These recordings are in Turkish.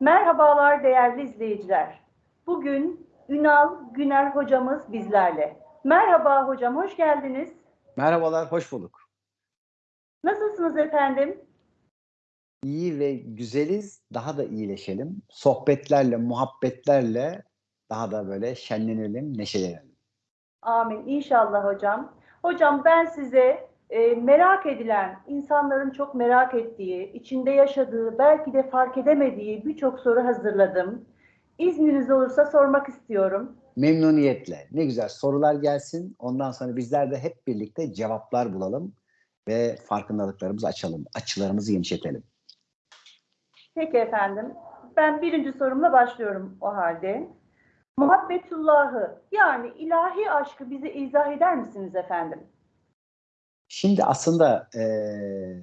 Merhabalar değerli izleyiciler. Bugün Ünal Güner hocamız bizlerle. Merhaba hocam, hoş geldiniz. Merhabalar, hoş bulduk. Nasılsınız efendim? İyi ve güzeliz, daha da iyileşelim. Sohbetlerle, muhabbetlerle daha da böyle şenlenelim, neşelenelim. Amin. İnşallah hocam. Hocam ben size e, merak edilen, insanların çok merak ettiği, içinde yaşadığı, belki de fark edemediği birçok soru hazırladım. İzniniz olursa sormak istiyorum. Memnuniyetle. Ne güzel sorular gelsin. Ondan sonra bizler de hep birlikte cevaplar bulalım ve farkındalıklarımızı açalım, açılarımızı genişletelim. Peki efendim. Ben birinci sorumla başlıyorum o halde. Muhabbetullahı yani ilahi aşkı bize izah eder misiniz efendim? Şimdi aslında eee,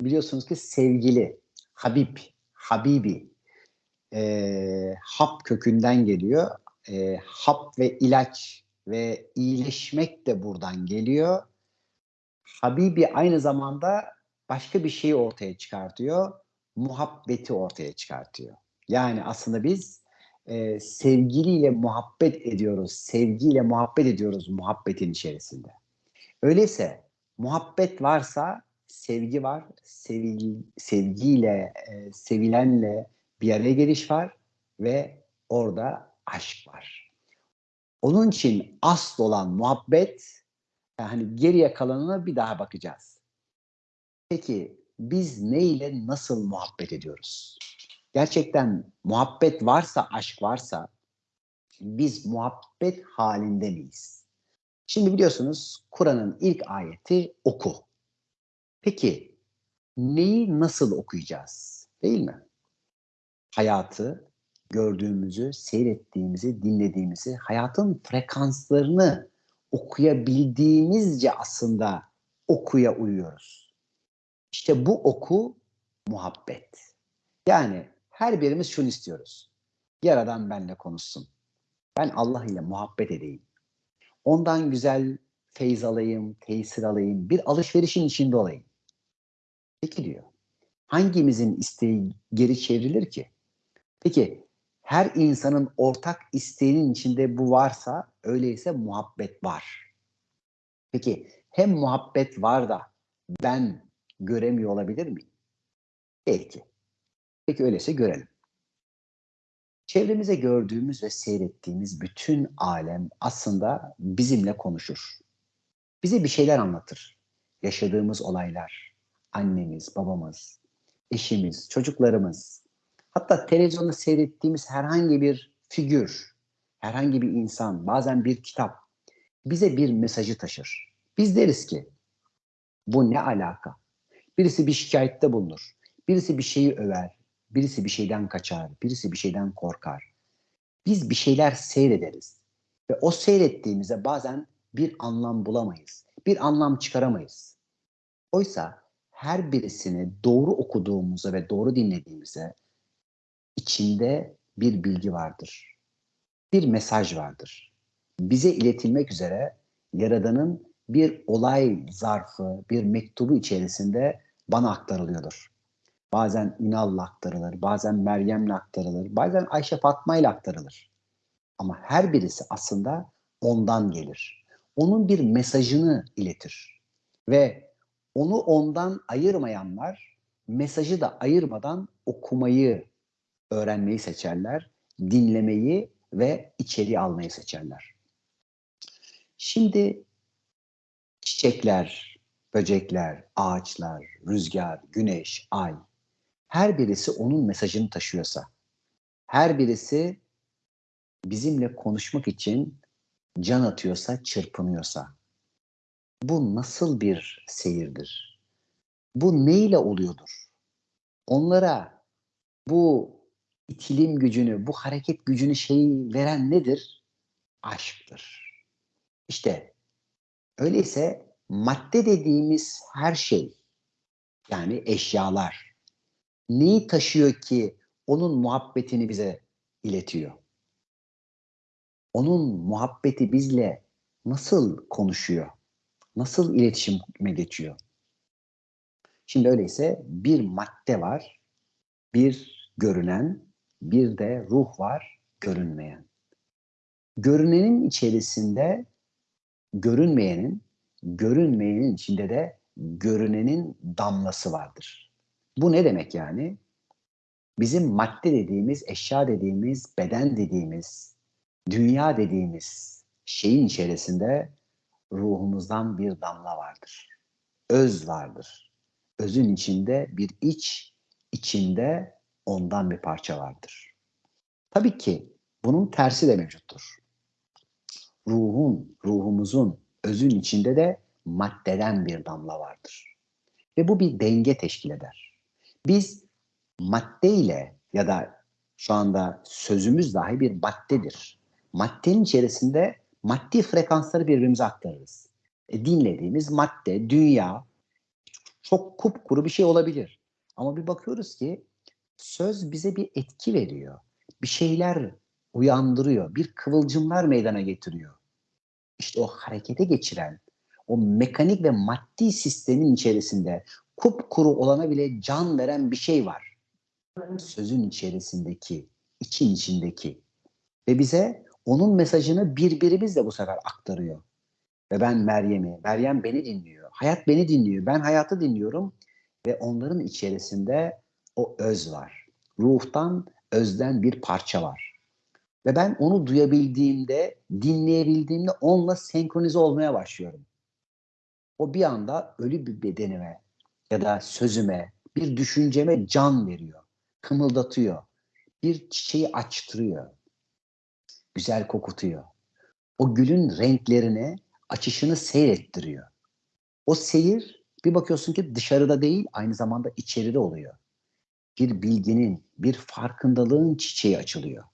biliyorsunuz ki sevgili, Habib, Habibi, eee, hap kökünden geliyor. Eee, hap ve ilaç ve iyileşmek de buradan geliyor. Habibi aynı zamanda başka bir şeyi ortaya çıkartıyor. Muhabbeti ortaya çıkartıyor. Yani aslında biz eee, sevgiliyle muhabbet ediyoruz, sevgiyle muhabbet ediyoruz muhabbetin içerisinde. Öyleyse muhabbet varsa sevgi var, sevil, sevgiyle, e, sevilenle bir araya geliş var ve orada aşk var. Onun için asıl olan muhabbet, yani geriye kalanına bir daha bakacağız. Peki biz ne ile nasıl muhabbet ediyoruz? Gerçekten muhabbet varsa, aşk varsa biz muhabbet halinde miyiz? Şimdi biliyorsunuz Kur'an'ın ilk ayeti oku. Peki neyi nasıl okuyacağız? Değil mi? Hayatı, gördüğümüzü, seyrettiğimizi, dinlediğimizi, hayatın frekanslarını okuyabildiğimizce aslında okuya uyuyoruz. İşte bu oku muhabbet. Yani her birimiz şunu istiyoruz. Yaradan benle konuşsun. Ben Allah ile muhabbet edeyim. Ondan güzel feyz alayım, tesir alayım, bir alışverişin içinde olayım. Peki diyor. Hangimizin isteği geri çevrilir ki? Peki her insanın ortak isteğinin içinde bu varsa öyleyse muhabbet var. Peki hem muhabbet var da ben göremiyor olabilir miyim? Belki. Peki öyleyse görelim. Çevremize gördüğümüz ve seyrettiğimiz bütün alem aslında bizimle konuşur. Bize bir şeyler anlatır. Yaşadığımız olaylar, annemiz, babamız, eşimiz, çocuklarımız, hatta televizyonda seyrettiğimiz herhangi bir figür, herhangi bir insan, bazen bir kitap bize bir mesajı taşır. Biz deriz ki bu ne alaka? Birisi bir şikayette bulunur. Birisi bir şeyi över. Birisi bir şeyden kaçar, birisi bir şeyden korkar. Biz bir şeyler seyrederiz ve o seyrettiğimize bazen bir anlam bulamayız, bir anlam çıkaramayız. Oysa her birisini doğru okuduğumuzda ve doğru dinlediğimizde içinde bir bilgi vardır. Bir mesaj vardır. Bize iletilmek üzere Yaradan'ın bir olay zarfı, bir mektubu içerisinde bana aktarılıyordur. Bazen Ünal'la aktarılır, bazen Meryem'le aktarılır, bazen Ayşe Fatma ile aktarılır. Ama her birisi aslında ondan gelir. Onun bir mesajını iletir. Ve onu ondan ayırmayanlar mesajı da ayırmadan okumayı öğrenmeyi seçerler, dinlemeyi ve içeriği almayı seçerler. Şimdi çiçekler, böcekler, ağaçlar, rüzgar, güneş, ay her birisi onun mesajını taşıyorsa, her birisi bizimle konuşmak için can atıyorsa, çırpınıyorsa, bu nasıl bir seyirdir? Bu neyle oluyordur? Onlara bu itilim gücünü, bu hareket gücünü şeyi veren nedir? Aşktır. İşte öyleyse madde dediğimiz her şey, yani eşyalar, neyi taşıyor ki onun muhabbetini bize iletiyor? Onun muhabbeti bizle nasıl konuşuyor? Nasıl iletişime geçiyor? Şimdi öyleyse bir madde var, bir görünen, bir de ruh var görünmeyen. Görünenin içerisinde görünmeyenin, görünmeyenin içinde de görünenin damlası vardır. Bu ne demek yani? Bizim madde dediğimiz, eşya dediğimiz, beden dediğimiz, dünya dediğimiz şeyin içerisinde ruhumuzdan bir damla vardır. Öz vardır. Özün içinde bir iç, içinde ondan bir parça vardır. Tabii ki bunun tersi de mevcuttur. Ruhun, ruhumuzun özün içinde de maddeden bir damla vardır. Ve bu bir denge teşkil eder. Biz madde ile ya da şu anda sözümüz dahi bir maddedir. Maddenin içerisinde maddi frekansları birbirimize aktarırız. E, dinlediğimiz madde, dünya çok kupkuru bir şey olabilir. Ama bir bakıyoruz ki söz bize bir etki veriyor. Bir şeyler uyandırıyor. Bir kıvılcımlar meydana getiriyor. İşte o harekete geçiren, o mekanik ve maddi sistemin içerisinde kupkuru olana bile can veren bir şey var. Sözün içerisindeki, için içindeki. Ve bize onun mesajını birbirimiz de bu sefer aktarıyor. Ve ben Meryem'i, Meryem beni dinliyor. Hayat beni dinliyor. Ben hayatı dinliyorum. Ve onların içerisinde o öz var. Ruhtan, özden bir parça var. Ve ben onu duyabildiğimde, dinleyebildiğimde onunla senkronize olmaya başlıyorum. O bir anda ölü bir bedenime ya da sözüme, bir düşünceme can veriyor. Kımıldatıyor. Bir çiçeği açtırıyor. Güzel kokutuyor. O gülün renklerini, açışını seyrettiriyor. O seyir bir bakıyorsun ki dışarıda değil aynı zamanda içeride oluyor. Bir bilginin, bir farkındalığın çiçeği açılıyor.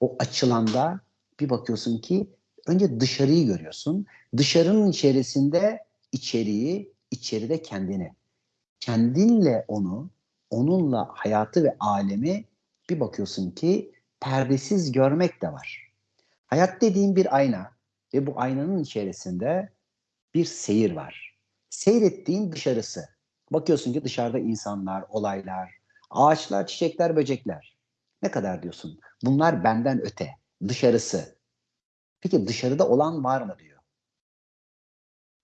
O açılanda bir bakıyorsun ki önce dışarıyı görüyorsun. Dışarının içerisinde içeriği, içeride kendini. Kendinle onu, onunla hayatı ve alemi bir bakıyorsun ki perdesiz görmek de var. Hayat dediğim bir ayna ve bu aynanın içerisinde bir seyir var. Seyrettiğin dışarısı. Bakıyorsun ki dışarıda insanlar, olaylar, ağaçlar, çiçekler, böcekler. Ne kadar diyorsun? Bunlar benden öte. Dışarısı. Peki dışarıda olan var mı diyor.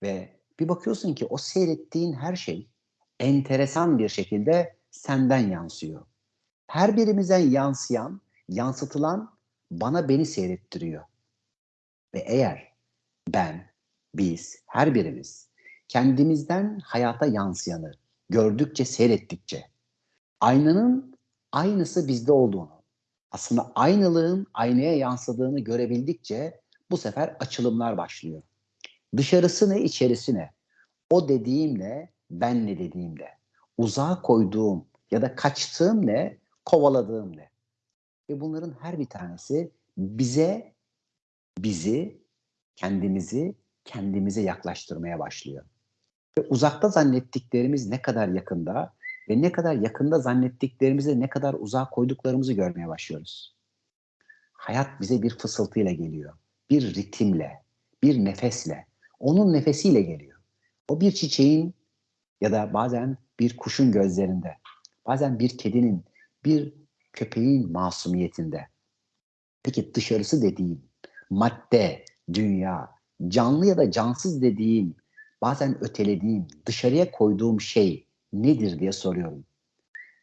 Ve bir bakıyorsun ki o seyrettiğin her şey enteresan bir şekilde senden yansıyor. Her birimizden yansıyan, yansıtılan bana beni seyrettiriyor. Ve eğer ben, biz, her birimiz kendimizden hayata yansıyanı gördükçe, seyrettikçe aynanın aynısı bizde olduğunu, aslında aynalığın aynaya yansıdığını görebildikçe bu sefer açılımlar başlıyor. Dışarısı ne, içerisi ne? O dediğimle, ben ne dediğimle. Uzağa koyduğum ya da kaçtığım ne, kovaladığım ne. Ve bunların her bir tanesi bize, bizi, kendimizi, kendimize yaklaştırmaya başlıyor. Ve uzakta zannettiklerimiz ne kadar yakında ve ne kadar yakında zannettiklerimize ne kadar uzağa koyduklarımızı görmeye başlıyoruz. Hayat bize bir fısıltıyla geliyor. Bir ritimle, bir nefesle, onun nefesiyle geliyor. O bir çiçeğin ya da bazen bir kuşun gözlerinde, bazen bir kedinin, bir köpeğin masumiyetinde. Peki dışarısı dediğim, madde, dünya, canlı ya da cansız dediğim, bazen ötelediğim, dışarıya koyduğum şey nedir diye soruyorum.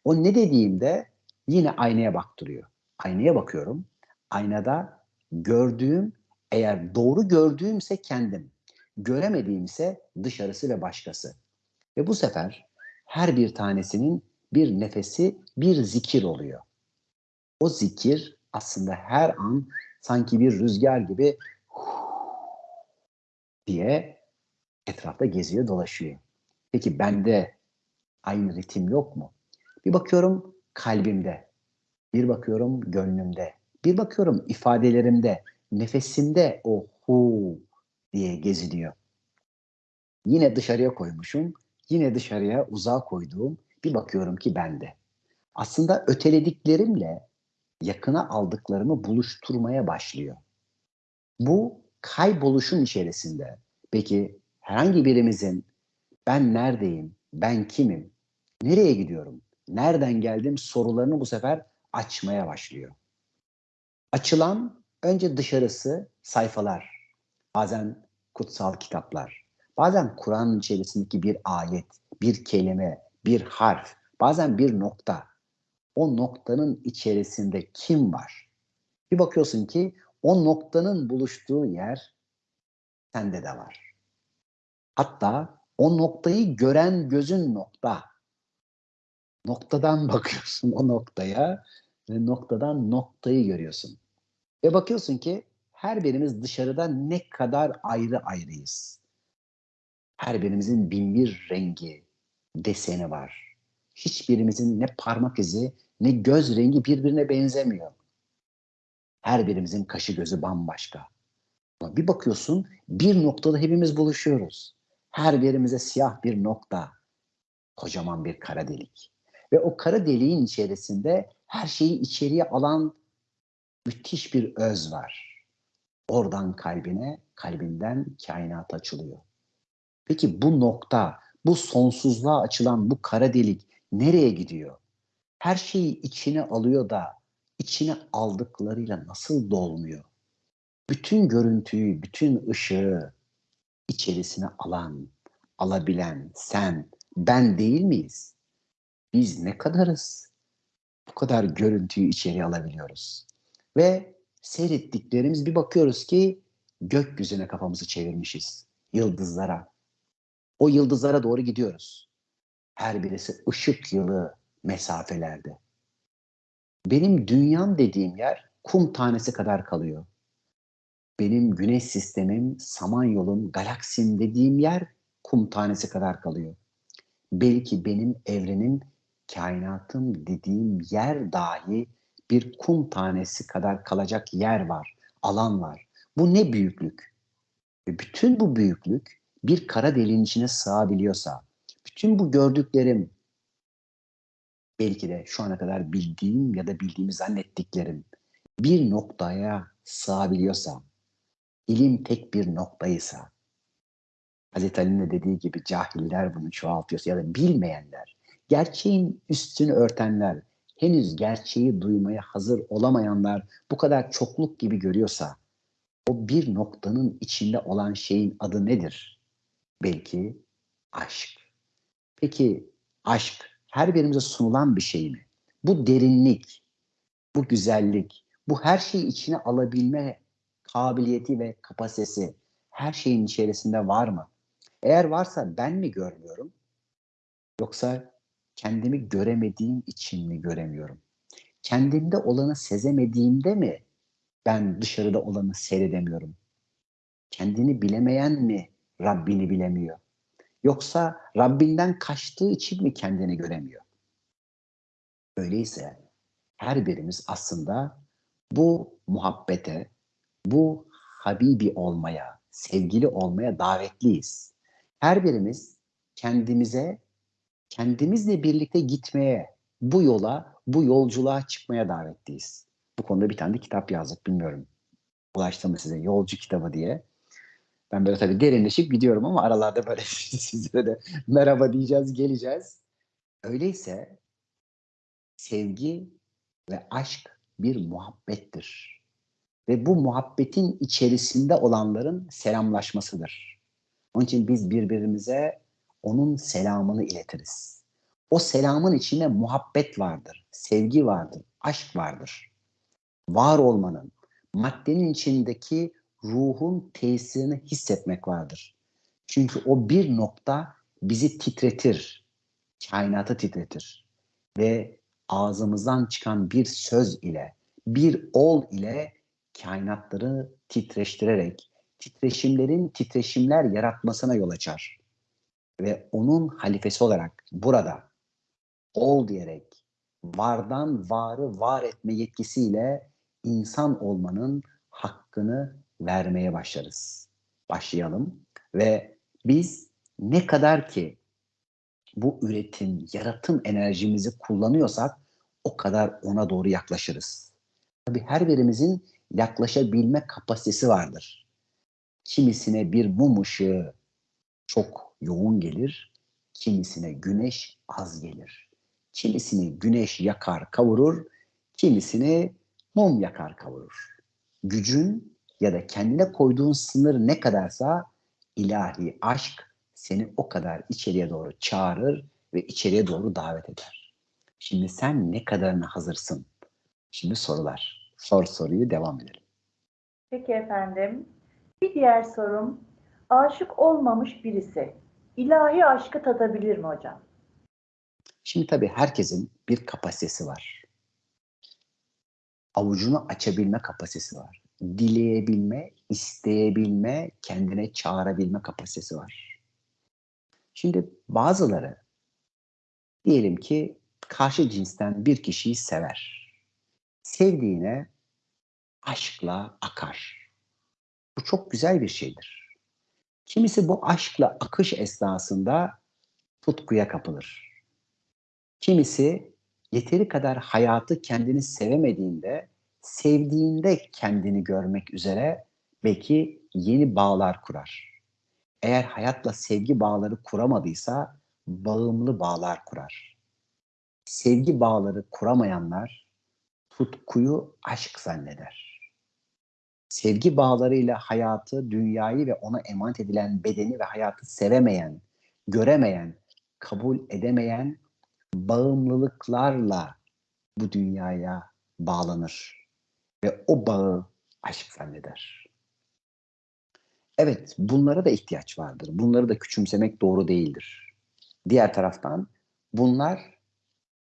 O ne dediğimde yine aynaya baktırıyor. Aynaya bakıyorum. Aynada gördüğüm eğer doğru gördüğümse kendim, göremediğimse dışarısı ve başkası. Ve bu sefer her bir tanesinin bir nefesi bir zikir oluyor. O zikir aslında her an sanki bir rüzgar gibi diye etrafta geziyor dolaşıyor. Peki bende aynı ritim yok mu? Bir bakıyorum kalbimde, bir bakıyorum gönlümde, bir bakıyorum ifadelerimde, nefesimde o hu diye geziniyor. Yine dışarıya koymuşum, yine dışarıya uzağa koyduğum bir bakıyorum ki bende. Aslında ötelediklerimle yakına aldıklarımı buluşturmaya başlıyor. Bu kayboluşun içerisinde peki herhangi birimizin ben neredeyim, ben kimim, nereye gidiyorum, nereden geldim sorularını bu sefer açmaya başlıyor. Açılan önce dışarısı sayfalar, bazen kutsal kitaplar, bazen Kur'an içerisindeki bir ayet, bir kelime, bir harf, bazen bir nokta. O noktanın içerisinde kim var? Bir bakıyorsun ki o noktanın buluştuğu yer sende de var. Hatta o noktayı gören gözün nokta. Noktadan bakıyorsun o noktaya ve noktadan noktayı görüyorsun. Ve bakıyorsun ki her birimiz dışarıda ne kadar ayrı ayrıyız. Her birimizin bin bir rengi, deseni var. Hiçbirimizin ne parmak izi ne göz rengi birbirine benzemiyor. Her birimizin kaşı gözü bambaşka. Ama bir bakıyorsun bir noktada hepimiz buluşuyoruz. Her birimize siyah bir nokta, kocaman bir kara delik. Ve o kara deliğin içerisinde her şeyi içeriye alan müthiş bir öz var. Oradan kalbine, kalbinden kainat açılıyor. Peki bu nokta, bu sonsuzluğa açılan bu kara delik nereye gidiyor? Her şeyi içine alıyor da içine aldıklarıyla nasıl dolmuyor? Bütün görüntüyü, bütün ışığı içerisine alan, alabilen sen, ben değil miyiz? Biz ne kadarız? Bu kadar görüntüyü içeri alabiliyoruz. Ve seyrettiklerimiz bir bakıyoruz ki gökyüzüne kafamızı çevirmişiz. Yıldızlara. O yıldızlara doğru gidiyoruz. Her birisi ışık yılı mesafelerde. Benim dünyam dediğim yer kum tanesi kadar kalıyor. Benim güneş sistemim, samanyolum, galaksim dediğim yer kum tanesi kadar kalıyor. Belki benim evrenim, kainatım dediğim yer dahi bir kum tanesi kadar kalacak yer var, alan var. Bu ne büyüklük? Ve bütün bu büyüklük bir kara deliğin içine sığabiliyorsa, bütün bu gördüklerim belki de şu ana kadar bildiğim ya da bildiğimi zannettiklerim bir noktaya sığabiliyorsa, ilim tek bir noktaysa, Hazreti Ali'nin de dediği gibi cahiller bunu çoğaltıyorsa ya da bilmeyenler, gerçeğin üstünü örtenler, henüz gerçeği duymaya hazır olamayanlar bu kadar çokluk gibi görüyorsa, o bir noktanın içinde olan şeyin adı nedir? Belki aşk. Peki aşk her birimize sunulan bir şey mi? Bu derinlik, bu güzellik, bu her şeyi içine alabilme kabiliyeti ve kapasitesi her şeyin içerisinde var mı? Eğer varsa ben mi görmüyorum? Yoksa kendimi göremediğim için mi göremiyorum? Kendimde olanı sezemediğimde mi ben dışarıda olanı seyredemiyorum? Kendini bilemeyen mi Rabbini bilemiyor? Yoksa Rabbinden kaçtığı için mi kendini göremiyor? Öyleyse her birimiz aslında bu muhabbete, bu Habibi olmaya, sevgili olmaya davetliyiz. Her birimiz kendimize, kendimizle birlikte gitmeye, bu yola, bu yolculuğa çıkmaya davetliyiz. Bu konuda bir tane de kitap yazdık, bilmiyorum. Ulaştım mı size? Yolcu kitabı diye. Ben böyle tabii derinleşip gidiyorum ama aralarda böyle sizlere de merhaba diyeceğiz, geleceğiz. Öyleyse sevgi ve aşk bir muhabbettir. Ve bu muhabbetin içerisinde olanların selamlaşmasıdır. Onun için biz birbirimize onun selamını iletiriz. O selamın içinde muhabbet vardır, sevgi vardır, aşk vardır. Var olmanın, maddenin içindeki ruhun tesirini hissetmek vardır. Çünkü o bir nokta bizi titretir, kainatı titretir ve ağzımızdan çıkan bir söz ile, bir ol ile kainatları titreştirerek titreşimlerin titreşimler yaratmasına yol açar. Ve onun halifesi olarak burada ol diyerek vardan varı var etme yetkisiyle insan olmanın hakkını vermeye başlarız. Başlayalım ve biz ne kadar ki bu üretim, yaratım enerjimizi kullanıyorsak o kadar ona doğru yaklaşırız. Tabii her birimizin yaklaşabilme kapasitesi vardır. Kimisine bir mum ışığı çok yoğun gelir, kimisine güneş az gelir. Kimisini güneş yakar, kavurur, kimisini mum yakar kavurur. Gücün ya da kendine koyduğun sınır ne kadarsa ilahi aşk seni o kadar içeriye doğru çağırır ve içeriye doğru davet eder. Şimdi sen ne kadarına hazırsın? Şimdi sorular. Sor soruyu devam edelim. Peki efendim. Bir diğer sorum. Aşık olmamış birisi ilahi aşkı tadabilir mi hocam? Şimdi tabii herkesin bir kapasitesi var. Avucunu açabilme kapasitesi var. Dileyebilme, isteyebilme, kendine çağırabilme kapasitesi var. Şimdi bazıları diyelim ki karşı cinsten bir kişiyi sever. Sevdiğine aşkla akar. Bu çok güzel bir şeydir. Kimisi bu aşkla akış esnasında tutkuya kapılır. Kimisi yeteri kadar hayatı kendini sevemediğinde, sevdiğinde kendini görmek üzere belki yeni bağlar kurar. Eğer hayatla sevgi bağları kuramadıysa bağımlı bağlar kurar. Sevgi bağları kuramayanlar tutkuyu aşk zanneder sevgi bağlarıyla hayatı, dünyayı ve ona emanet edilen bedeni ve hayatı sevemeyen, göremeyen, kabul edemeyen bağımlılıklarla bu dünyaya bağlanır ve o bağı aşk zanneder. Evet, bunlara da ihtiyaç vardır. Bunları da küçümsemek doğru değildir. Diğer taraftan bunlar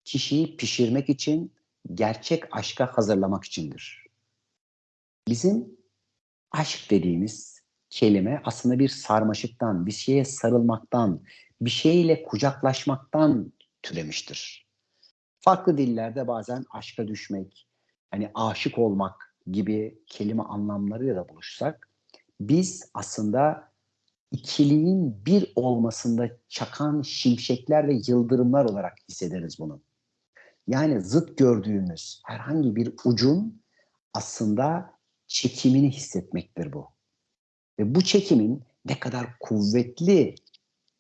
kişiyi pişirmek için, gerçek aşka hazırlamak içindir. Bizim aşk dediğimiz kelime aslında bir sarmaşıktan, bir şeye sarılmaktan, bir şeyle kucaklaşmaktan türemiştir. Farklı dillerde bazen aşka düşmek, hani aşık olmak gibi kelime anlamlarıyla da buluşsak, biz aslında ikiliğin bir olmasında çakan şimşekler ve yıldırımlar olarak hissederiz bunu. Yani zıt gördüğümüz herhangi bir ucun aslında çekimini hissetmektir bu. Ve bu çekimin ne kadar kuvvetli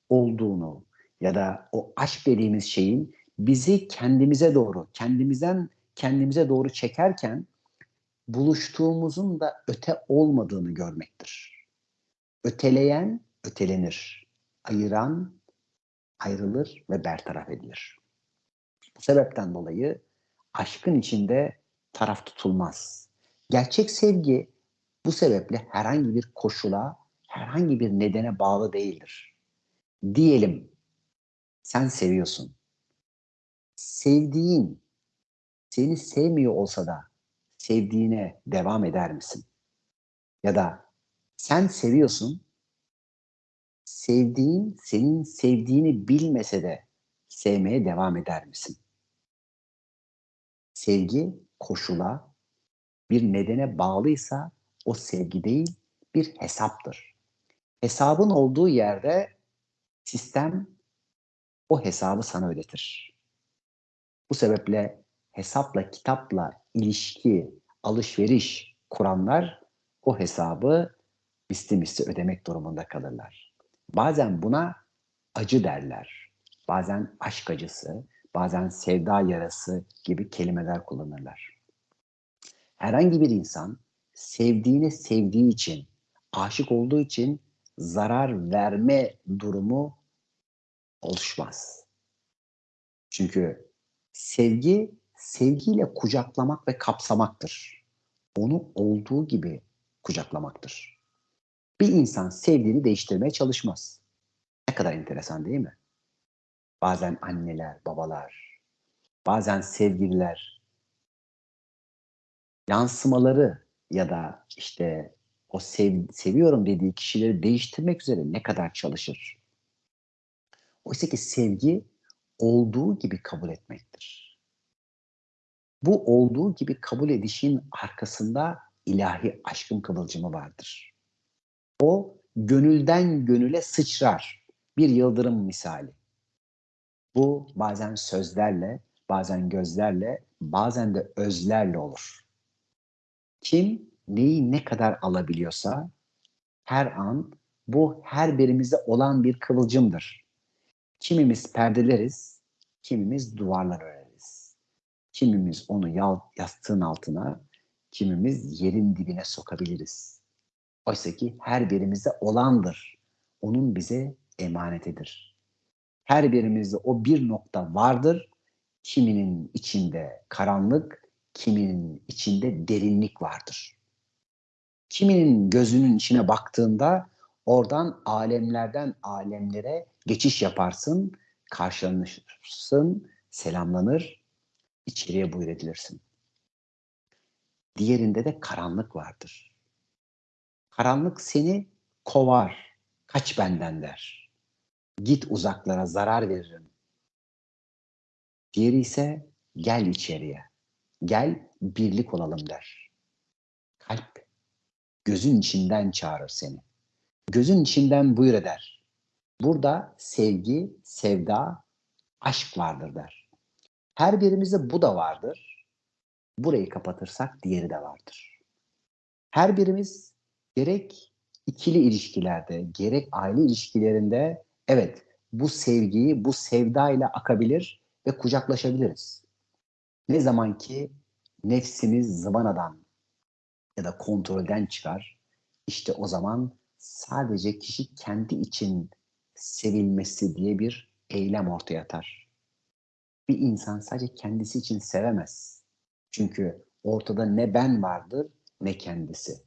olduğunu ya da o aşk dediğimiz şeyin bizi kendimize doğru, kendimizden kendimize doğru çekerken buluştuğumuzun da öte olmadığını görmektir. Öteleyen ötelenir. Ayıran ayrılır ve bertaraf edilir. Bu sebepten dolayı aşkın içinde taraf tutulmaz. Gerçek sevgi bu sebeple herhangi bir koşula, herhangi bir nedene bağlı değildir. Diyelim sen seviyorsun. Sevdiğin seni sevmiyor olsa da sevdiğine devam eder misin? Ya da sen seviyorsun, sevdiğin senin sevdiğini bilmese de sevmeye devam eder misin? Sevgi koşula, bir nedene bağlıysa o sevgi değil bir hesaptır. Hesabın olduğu yerde sistem o hesabı sana ödetir. Bu sebeple hesapla, kitapla ilişki, alışveriş kuranlar o hesabı misli misli ödemek durumunda kalırlar. Bazen buna acı derler. Bazen aşk acısı, bazen sevda yarası gibi kelimeler kullanırlar. Herhangi bir insan sevdiğini sevdiği için, aşık olduğu için zarar verme durumu oluşmaz. Çünkü sevgi sevgiyle kucaklamak ve kapsamaktır. Onu olduğu gibi kucaklamaktır. Bir insan sevdiğini değiştirmeye çalışmaz. Ne kadar enteresan değil mi? Bazen anneler, babalar, bazen sevgililer yansımaları ya da işte o sev, seviyorum dediği kişileri değiştirmek üzere ne kadar çalışır? Oysa ki sevgi olduğu gibi kabul etmektir. Bu olduğu gibi kabul edişin arkasında ilahi aşkın kıvılcımı vardır. O gönülden gönüle sıçrar. Bir yıldırım misali. Bu bazen sözlerle, bazen gözlerle, bazen de özlerle olur. Kim neyi ne kadar alabiliyorsa her an bu her birimizde olan bir kıvılcımdır. Kimimiz perdeleriz, kimimiz duvarlar öreriz. Kimimiz onu yal, yastığın altına, kimimiz yerin dibine sokabiliriz. Oysa ki her birimizde olandır. Onun bize emanetidir. Her birimizde o bir nokta vardır. Kiminin içinde karanlık, kiminin içinde derinlik vardır. Kiminin gözünün içine baktığında oradan alemlerden alemlere geçiş yaparsın, karşılanırsın, selamlanır, içeriye buyur edilirsin. Diğerinde de karanlık vardır. Karanlık seni kovar, kaç benden der. Git uzaklara zarar veririm. Diğeri ise gel içeriye, gel birlik olalım der. Kalp gözün içinden çağırır seni. Gözün içinden buyur eder. Burada sevgi, sevda, aşk vardır der. Her birimizde bu da vardır. Burayı kapatırsak diğeri de vardır. Her birimiz gerek ikili ilişkilerde, gerek aile ilişkilerinde evet bu sevgiyi, bu sevdayla akabilir ve kucaklaşabiliriz. Ne zaman ki nefsimiz zıvanadan ya da kontrolden çıkar, işte o zaman sadece kişi kendi için sevilmesi diye bir eylem ortaya atar. Bir insan sadece kendisi için sevemez. Çünkü ortada ne ben vardır ne kendisi.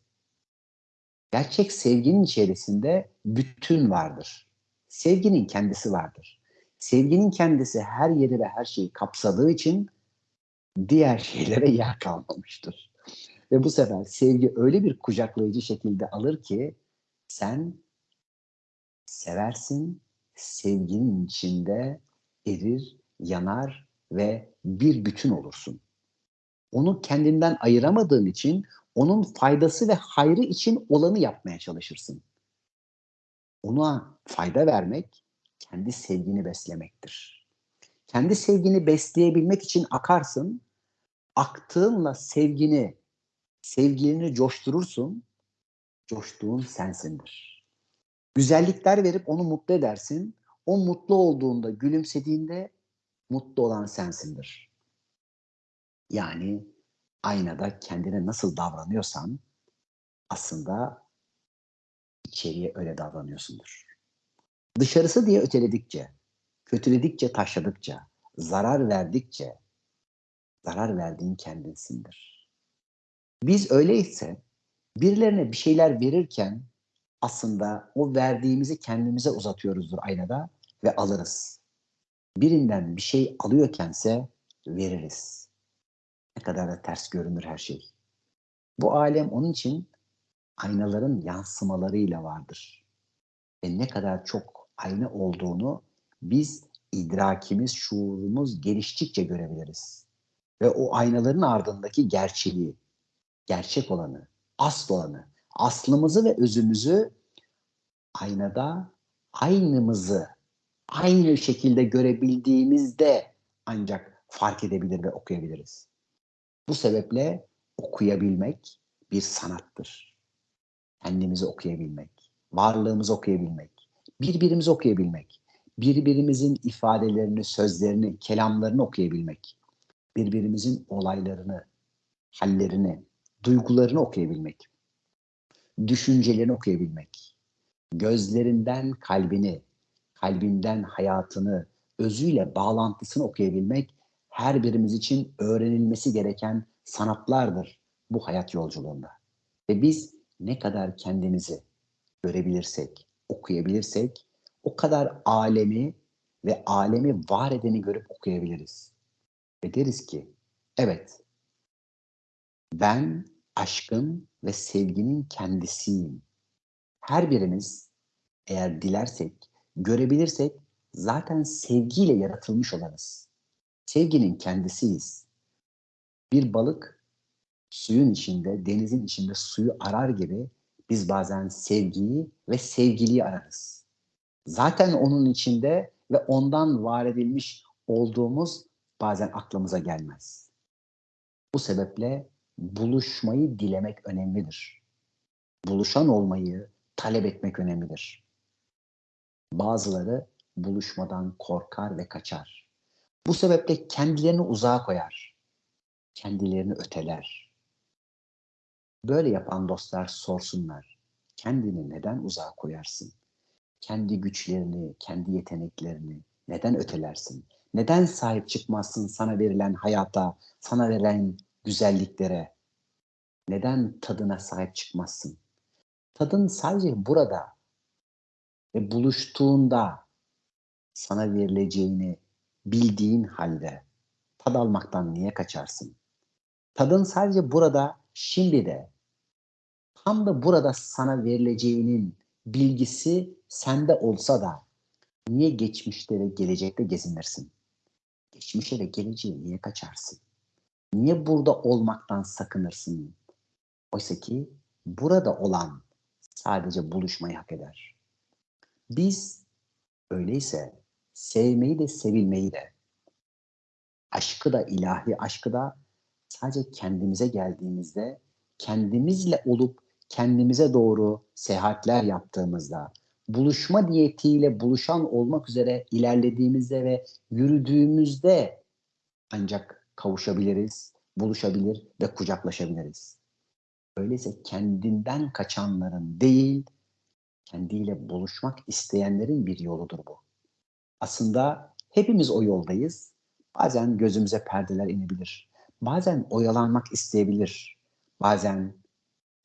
Gerçek sevginin içerisinde bütün vardır. Sevginin kendisi vardır. Sevginin kendisi her yeri ve her şeyi kapsadığı için diğer şeylere yer kalmamıştır. Ve bu sefer sevgi öyle bir kucaklayıcı şekilde alır ki sen seversin, sevginin içinde erir, yanar ve bir bütün olursun. Onu kendinden ayıramadığın için onun faydası ve hayrı için olanı yapmaya çalışırsın. Ona fayda vermek kendi sevgini beslemektir. Kendi sevgini besleyebilmek için akarsın, aktığınla sevgini, sevgilini coşturursun, coştuğun sensindir. Güzellikler verip onu mutlu edersin, o mutlu olduğunda, gülümsediğinde mutlu olan sensindir. Yani aynada kendine nasıl davranıyorsan aslında içeriye öyle davranıyorsundur. Dışarısı diye öteledikçe, kötüledikçe, taşladıkça, zarar verdikçe zarar verdiğin kendinsindir. Biz öyleyse birilerine bir şeyler verirken aslında o verdiğimizi kendimize uzatıyoruzdur aynada ve alırız. Birinden bir şey alıyorkense veririz. Ne kadar da ters görünür her şey. Bu alem onun için aynaların yansımalarıyla vardır. Ve ne kadar çok ayna olduğunu biz idrakimiz, şuurumuz geliştikçe görebiliriz. Ve o aynaların ardındaki gerçeği, gerçek olanı, asıl olanı, aslımızı ve özümüzü aynada aynımızı aynı şekilde görebildiğimizde ancak fark edebilir ve okuyabiliriz. Bu sebeple okuyabilmek bir sanattır. Kendimizi okuyabilmek, varlığımızı okuyabilmek, birbirimizi okuyabilmek, birbirimizin ifadelerini, sözlerini, kelamlarını okuyabilmek, birbirimizin olaylarını, hallerini, duygularını okuyabilmek, düşüncelerini okuyabilmek, gözlerinden kalbini, kalbinden hayatını, özüyle bağlantısını okuyabilmek her birimiz için öğrenilmesi gereken sanatlardır bu hayat yolculuğunda. Ve biz ne kadar kendimizi görebilirsek, okuyabilirsek o kadar alemi ve alemi var edeni görüp okuyabiliriz. Ve deriz ki evet ben aşkın ve sevginin kendisiyim. Her birimiz eğer dilersek, görebilirsek zaten sevgiyle yaratılmış olarız. Sevginin kendisiyiz. Bir balık suyun içinde, denizin içinde suyu arar gibi biz bazen sevgiyi ve sevgiliyi ararız. Zaten onun içinde ve ondan var edilmiş olduğumuz bazen aklımıza gelmez. Bu sebeple buluşmayı dilemek önemlidir. Buluşan olmayı talep etmek önemlidir. Bazıları buluşmadan korkar ve kaçar. Bu sebeple kendilerini uzağa koyar. kendilerini öteler. Böyle yapan dostlar sorsunlar. Kendini neden uzağa koyarsın? Kendi güçlerini, kendi yeteneklerini neden ötelersin? Neden sahip çıkmazsın sana verilen hayata, sana verilen güzelliklere? Neden tadına sahip çıkmazsın? Tadın sadece burada ve buluştuğunda sana verileceğini bildiğin halde tad almaktan niye kaçarsın? Tadın sadece burada, şimdi de tam da burada sana verileceğinin bilgisi sende olsa da niye geçmişte ve gelecekte gezinirsin? Geçmişe ve geleceğe niye kaçarsın? Niye burada olmaktan sakınırsın? Oysa ki burada olan sadece buluşmayı hak eder. Biz öyleyse sevmeyi de sevilmeyi de aşkı da ilahi aşkı da sadece kendimize geldiğimizde kendimizle olup kendimize doğru seyahatler yaptığımızda buluşma diyetiyle buluşan olmak üzere ilerlediğimizde ve yürüdüğümüzde ancak kavuşabiliriz, buluşabilir ve kucaklaşabiliriz. Öyleyse kendinden kaçanların değil, kendiyle buluşmak isteyenlerin bir yoludur bu. Aslında hepimiz o yoldayız. Bazen gözümüze perdeler inebilir. Bazen oyalanmak isteyebilir. Bazen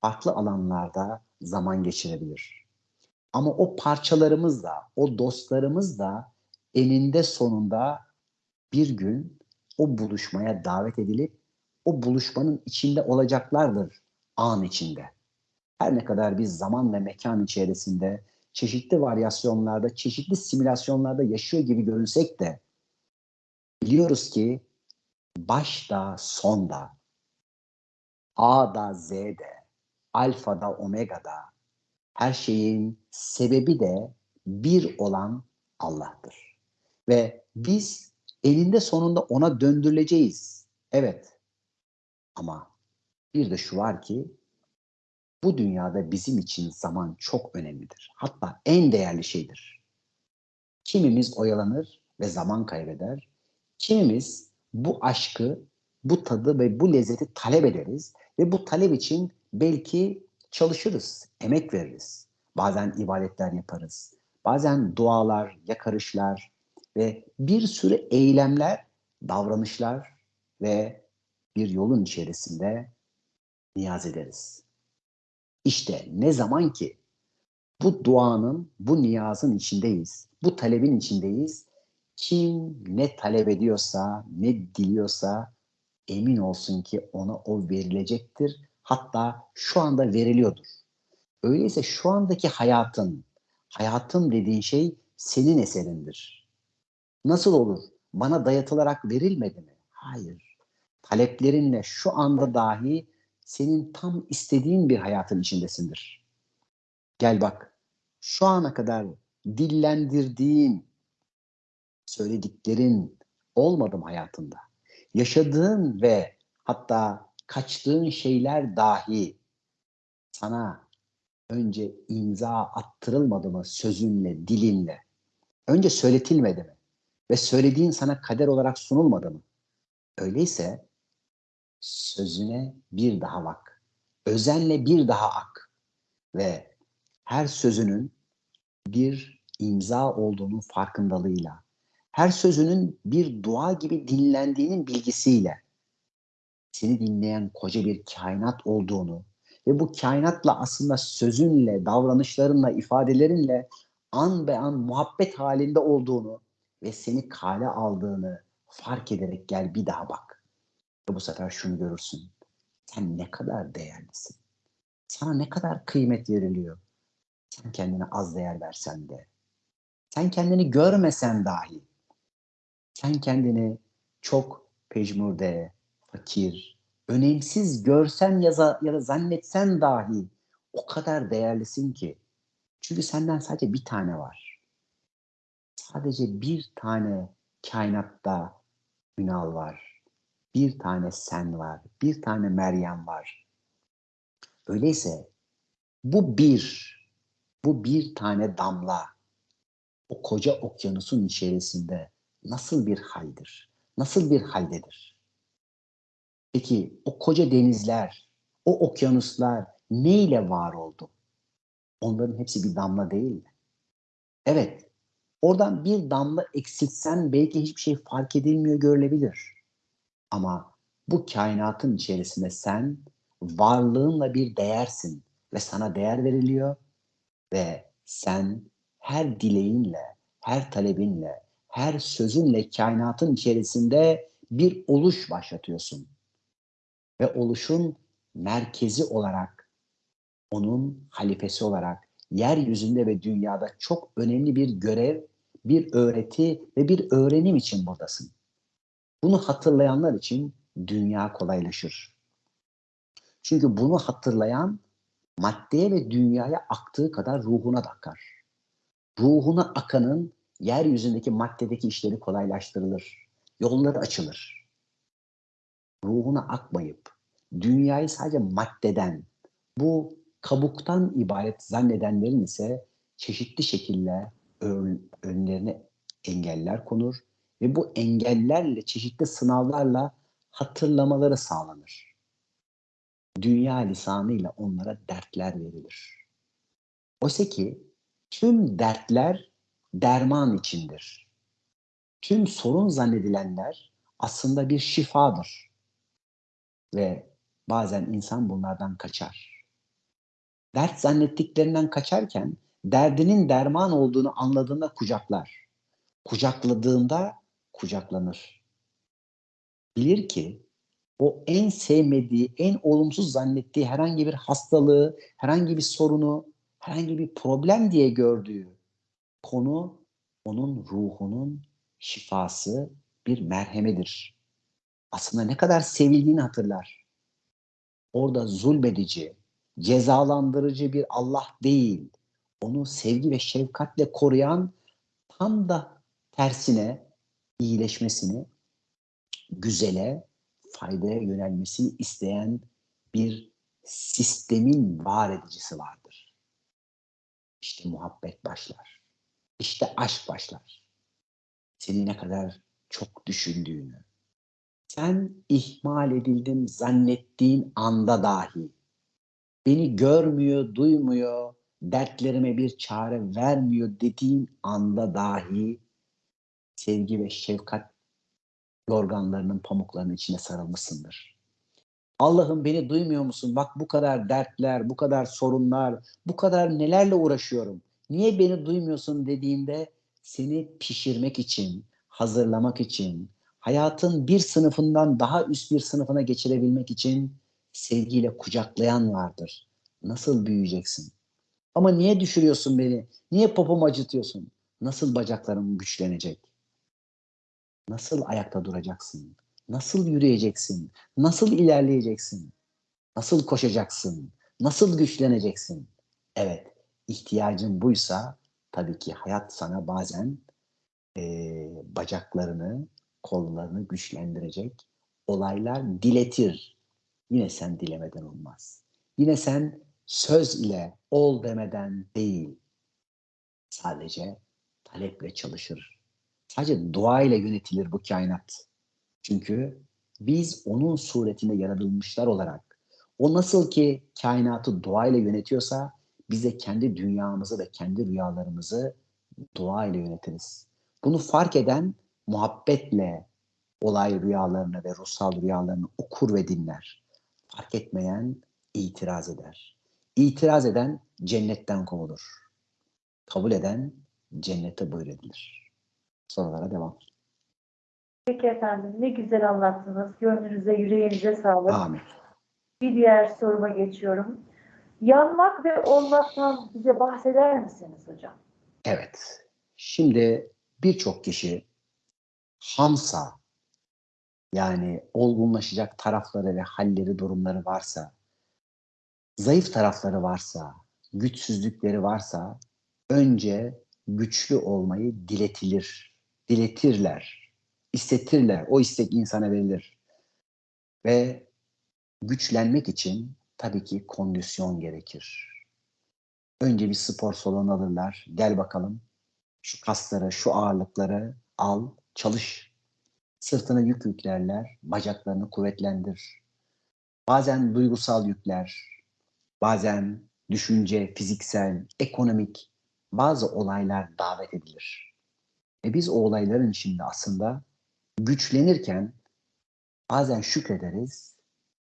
farklı alanlarda zaman geçirebilir. Ama o parçalarımız da, o dostlarımız da eninde sonunda bir gün o buluşmaya davet edilip o buluşmanın içinde olacaklardır an içinde. Her ne kadar biz zaman ve mekan içerisinde çeşitli varyasyonlarda, çeşitli simülasyonlarda yaşıyor gibi görünsek de biliyoruz ki başta, sonda, A'da, Z'de, Alfa'da, Omega'da her şeyin sebebi de bir olan Allah'tır. Ve biz elinde sonunda ona döndürüleceğiz. Evet. Ama bir de şu var ki bu dünyada bizim için zaman çok önemlidir. Hatta en değerli şeydir. Kimimiz oyalanır ve zaman kaybeder. Kimimiz bu aşkı, bu tadı ve bu lezzeti talep ederiz ve bu talep için belki çalışırız, emek veririz. Bazen ibadetler yaparız. Bazen dualar, yakarışlar ve bir sürü eylemler, davranışlar ve bir yolun içerisinde niyaz ederiz. İşte ne zaman ki bu duanın, bu niyazın içindeyiz, bu talebin içindeyiz, kim ne talep ediyorsa, ne diliyorsa emin olsun ki ona o verilecektir. Hatta şu anda veriliyordur. Öyleyse şu andaki hayatın, hayatın dediğin şey senin eserindir. Nasıl olur? Bana dayatılarak verilmedi mi? Hayır. Taleplerinle şu anda dahi senin tam istediğin bir hayatın içindesindir. Gel bak, şu ana kadar dillendirdiğin, söylediklerin olmadım hayatında. Yaşadığın ve hatta kaçtığın şeyler dahi sana önce imza attırılmadı mı sözünle, dilinle? Önce söyletilmedi mi? Ve söylediğin sana kader olarak sunulmadı mı? Öyleyse sözüne bir daha bak. Özenle bir daha ak. Ve her sözünün bir imza olduğunun farkındalığıyla, her sözünün bir dua gibi dinlendiğinin bilgisiyle seni dinleyen koca bir kainat olduğunu ve bu kainatla aslında sözünle, davranışlarınla, ifadelerinle an be an muhabbet halinde olduğunu ve seni kale aldığını fark ederek gel bir daha bak. Ve bu sefer şunu görürsün. Sen ne kadar değerlisin. Sana ne kadar kıymet veriliyor. Sen kendine az değer versen de. Sen kendini görmesen dahi. Sen kendini çok pejmurde, fakir, önemsiz görsen ya da, ya da zannetsen dahi o kadar değerlisin ki. Çünkü senden sadece bir tane var. Sadece bir tane kainatta Ünal var bir tane sen var, bir tane Meryem var. Öyleyse bu bir, bu bir tane damla o koca okyanusun içerisinde nasıl bir haldir? Nasıl bir haldedir? Peki o koca denizler, o okyanuslar neyle var oldu? Onların hepsi bir damla değil mi? Evet, oradan bir damla eksiltsen belki hiçbir şey fark edilmiyor, görülebilir. Ama bu kainatın içerisinde sen varlığınla bir değersin ve sana değer veriliyor ve sen her dileğinle, her talebinle, her sözünle kainatın içerisinde bir oluş başlatıyorsun. Ve oluşun merkezi olarak, onun halifesi olarak yeryüzünde ve dünyada çok önemli bir görev, bir öğreti ve bir öğrenim için buradasın. Bunu hatırlayanlar için dünya kolaylaşır. Çünkü bunu hatırlayan maddeye ve dünyaya aktığı kadar ruhuna da akar. Ruhuna akanın yeryüzündeki maddedeki işleri kolaylaştırılır. Yolları açılır. Ruhuna akmayıp dünyayı sadece maddeden, bu kabuktan ibaret zannedenlerin ise çeşitli şekilde ön, önlerine engeller konur ve bu engellerle çeşitli sınavlarla hatırlamaları sağlanır. Dünya lisanıyla onlara dertler verilir. Oysa ki tüm dertler derman içindir. Tüm sorun zannedilenler aslında bir şifadır. Ve bazen insan bunlardan kaçar. Dert zannettiklerinden kaçarken derdinin derman olduğunu anladığında kucaklar. Kucakladığında kucaklanır. Bilir ki o en sevmediği, en olumsuz zannettiği herhangi bir hastalığı, herhangi bir sorunu, herhangi bir problem diye gördüğü konu onun ruhunun şifası bir merhemedir. Aslında ne kadar sevildiğini hatırlar. Orada zulmedici, cezalandırıcı bir Allah değil, onu sevgi ve şefkatle koruyan tam da tersine iyileşmesini, güzele, faydaya yönelmesini isteyen bir sistemin var edicisi vardır. İşte muhabbet başlar. İşte aşk başlar. Seni ne kadar çok düşündüğünü, sen ihmal edildim zannettiğin anda dahi beni görmüyor, duymuyor, dertlerime bir çare vermiyor dediğin anda dahi sevgi ve şefkat yorganlarının pamuklarının içine sarılmışsındır. Allah'ım beni duymuyor musun? Bak bu kadar dertler, bu kadar sorunlar, bu kadar nelerle uğraşıyorum. Niye beni duymuyorsun dediğinde seni pişirmek için, hazırlamak için, hayatın bir sınıfından daha üst bir sınıfına geçirebilmek için sevgiyle kucaklayan vardır. Nasıl büyüyeceksin? Ama niye düşürüyorsun beni? Niye popomu acıtıyorsun? Nasıl bacaklarım güçlenecek? Nasıl ayakta duracaksın? Nasıl yürüyeceksin? Nasıl ilerleyeceksin? Nasıl koşacaksın? Nasıl güçleneceksin? Evet, ihtiyacın buysa tabii ki hayat sana bazen e, bacaklarını, kollarını güçlendirecek olaylar diletir. Yine sen dilemeden olmaz. Yine sen söz ile ol demeden değil, sadece taleple çalışır. Sadece dua ile yönetilir bu kainat. Çünkü biz onun suretinde yaratılmışlar olarak o nasıl ki kainatı dua ile yönetiyorsa biz de kendi dünyamızı ve kendi rüyalarımızı dua ile yönetiriz. Bunu fark eden muhabbetle olay rüyalarını ve ruhsal rüyalarını okur ve dinler. Fark etmeyen itiraz eder. İtiraz eden cennetten kovulur. Kabul eden cennete buyuredilir. Sorulara devam. Peki efendim ne güzel anlattınız. Gönlünüze, yüreğinize sağlık. Amin. Bir diğer soruma geçiyorum. Yanmak ve olmaktan bize bahseder misiniz hocam? Evet. Şimdi birçok kişi hamsa yani olgunlaşacak tarafları ve halleri, durumları varsa, zayıf tarafları varsa, güçsüzlükleri varsa önce güçlü olmayı diletilir, diletirler, istetirler. O istek insana verilir. Ve güçlenmek için tabii ki kondisyon gerekir. Önce bir spor salonu alırlar. Gel bakalım şu kasları, şu ağırlıkları al, çalış. Sırtına yük yüklerler, bacaklarını kuvvetlendir. Bazen duygusal yükler, bazen düşünce, fiziksel, ekonomik bazı olaylar davet edilir. Ve biz o olayların içinde aslında güçlenirken bazen şükrederiz,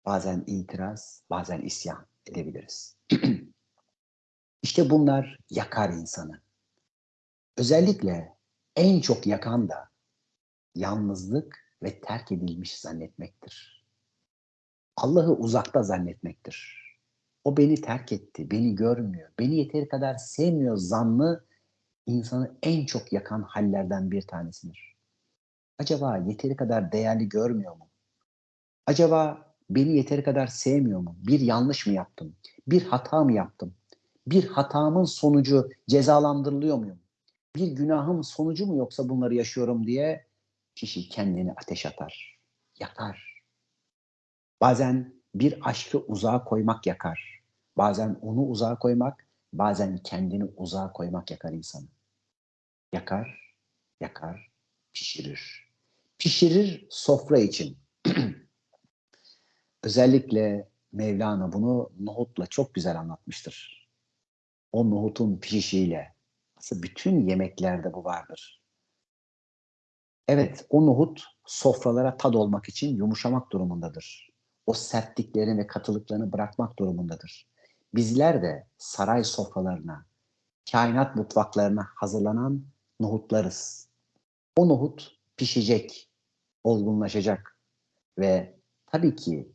bazen itiraz, bazen isyan edebiliriz. işte bunlar yakar insanı. Özellikle en çok yakan da yalnızlık ve terk edilmiş zannetmektir. Allah'ı uzakta zannetmektir. O beni terk etti, beni görmüyor, beni yeteri kadar sevmiyor zannı insanı en çok yakan hallerden bir tanesidir. Acaba yeteri kadar değerli görmüyor mu? Acaba beni yeteri kadar sevmiyor mu? Bir yanlış mı yaptım? Bir hata mı yaptım? Bir hatamın sonucu cezalandırılıyor muyum? Bir günahım sonucu mu yoksa bunları yaşıyorum diye kişi kendini ateş atar, yakar. Bazen bir aşkı uzağa koymak yakar. Bazen onu uzağa koymak, bazen kendini uzağa koymak yakar insanı. Yakar, yakar, pişirir. Pişirir sofra için. Özellikle Mevlana bunu nohutla çok güzel anlatmıştır. O nohutun pişişiyle. Aslında bütün yemeklerde bu vardır. Evet, o nohut sofralara tad olmak için yumuşamak durumundadır. O sertliklerini ve katılıklarını bırakmak durumundadır. Bizler de saray sofralarına, kainat mutfaklarına hazırlanan nohutlarız. O nohut pişecek, olgunlaşacak ve tabii ki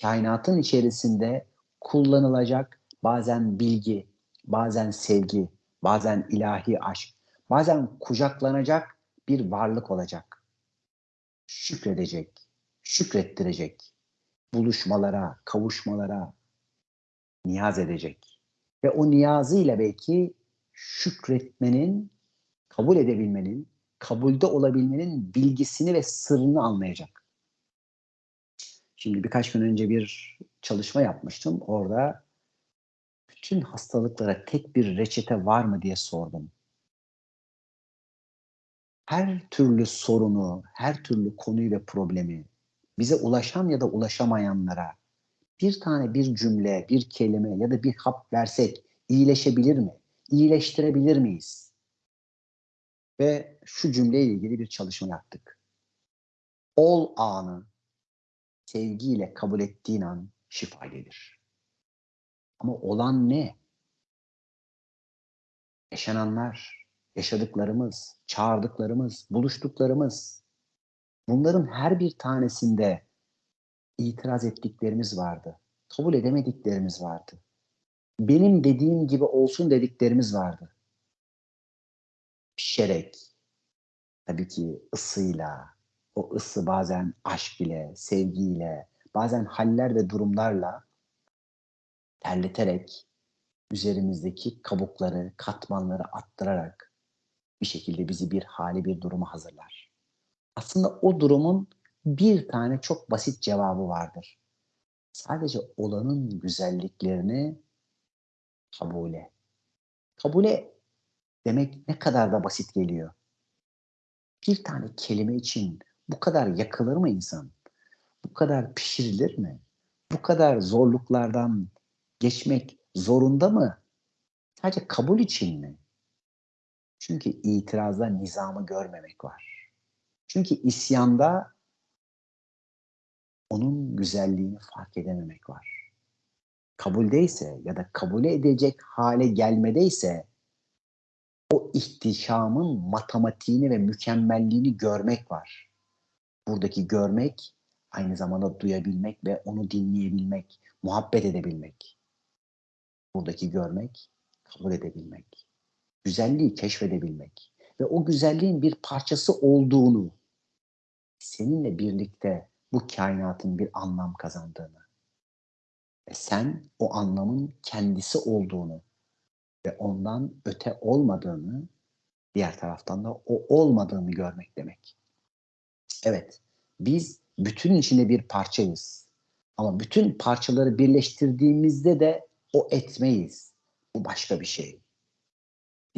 kainatın içerisinde kullanılacak bazen bilgi, bazen sevgi, bazen ilahi aşk, bazen kucaklanacak bir varlık olacak. Şükredecek, şükrettirecek, buluşmalara, kavuşmalara niyaz edecek. Ve o niyazıyla belki şükretmenin, kabul edebilmenin, kabulde olabilmenin bilgisini ve sırrını anlayacak. Şimdi birkaç gün önce bir çalışma yapmıştım. Orada bütün hastalıklara tek bir reçete var mı diye sordum. Her türlü sorunu, her türlü konuyu ve problemi bize ulaşan ya da ulaşamayanlara bir tane bir cümle, bir kelime ya da bir hap versek iyileşebilir mi? İyileştirebilir miyiz? Ve şu cümleyle ilgili bir çalışma yaptık. Ol anı sevgiyle kabul ettiğin an şifa gelir. Ama olan ne? Yaşananlar, yaşadıklarımız, çağırdıklarımız, buluştuklarımız. Bunların her bir tanesinde itiraz ettiklerimiz vardı. Kabul edemediklerimiz vardı. Benim dediğim gibi olsun dediklerimiz vardı. Pişerek, tabii ki ısıyla, o ısı bazen aşk ile, sevgiyle, bazen haller ve durumlarla terleterek, üzerimizdeki kabukları, katmanları attırarak bir şekilde bizi bir hali, bir duruma hazırlar. Aslında o durumun bir tane çok basit cevabı vardır. Sadece olanın güzelliklerini kabule. Kabule demek ne kadar da basit geliyor. Bir tane kelime için bu kadar yakılır mı insan? Bu kadar pişirilir mi? Bu kadar zorluklardan geçmek zorunda mı? Sadece kabul için mi? Çünkü itirazda nizamı görmemek var. Çünkü isyanda onun güzelliğini fark edememek var. Kabuldeyse ya da kabule edecek hale gelmedeyse o ihtişamın matematiğini ve mükemmelliğini görmek var. Buradaki görmek aynı zamanda duyabilmek ve onu dinleyebilmek, muhabbet edebilmek. Buradaki görmek, kabul edebilmek. Güzelliği keşfedebilmek ve o güzelliğin bir parçası olduğunu seninle birlikte bu kainatın bir anlam kazandığını ve sen o anlamın kendisi olduğunu ve ondan öte olmadığını diğer taraftan da o olmadığını görmek demek. Evet, biz bütün içinde bir parçayız. Ama bütün parçaları birleştirdiğimizde de o etmeyiz. Bu başka bir şey.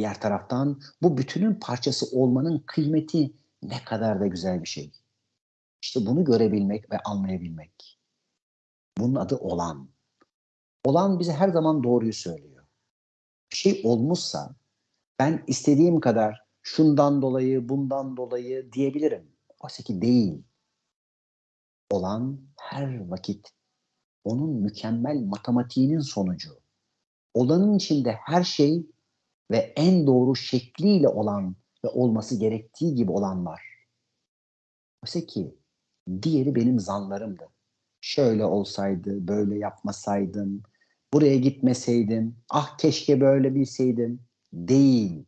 Diğer taraftan bu bütünün parçası olmanın kıymeti ne kadar da güzel bir şey. İşte bunu görebilmek ve anlayabilmek. Bunun adı olan. Olan bize her zaman doğruyu söylüyor. Bir şey olmuşsa ben istediğim kadar şundan dolayı, bundan dolayı diyebilirim. Oysa ki değil. Olan her vakit onun mükemmel matematiğinin sonucu. Olanın içinde her şey ve en doğru şekliyle olan ve olması gerektiği gibi olan var. Oysa ki diğeri benim zanlarımdı. Şöyle olsaydı, böyle yapmasaydım, buraya gitmeseydim, ah keşke böyle bilseydim. Değil.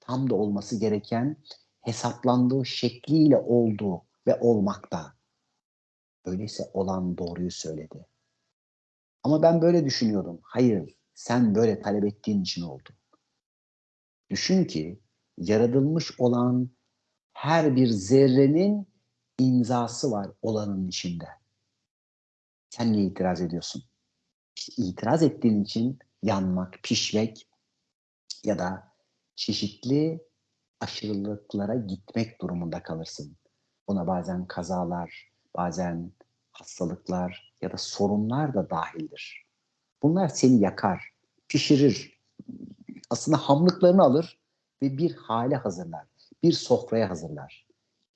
Tam da olması gereken hesaplandığı şekliyle oldu ve olmakta. Öyleyse olan doğruyu söyledi. Ama ben böyle düşünüyordum. Hayır, sen böyle talep ettiğin için oldu. Düşün ki yaratılmış olan her bir zerrenin imzası var olanın içinde. Sen niye itiraz ediyorsun? İşte itiraz ettiğin için yanmak, pişmek ya da çeşitli aşırılıklara gitmek durumunda kalırsın. Buna bazen kazalar, bazen hastalıklar ya da sorunlar da dahildir. Bunlar seni yakar, pişirir. Aslında hamlıklarını alır ve bir hale hazırlar. Bir sofraya hazırlar.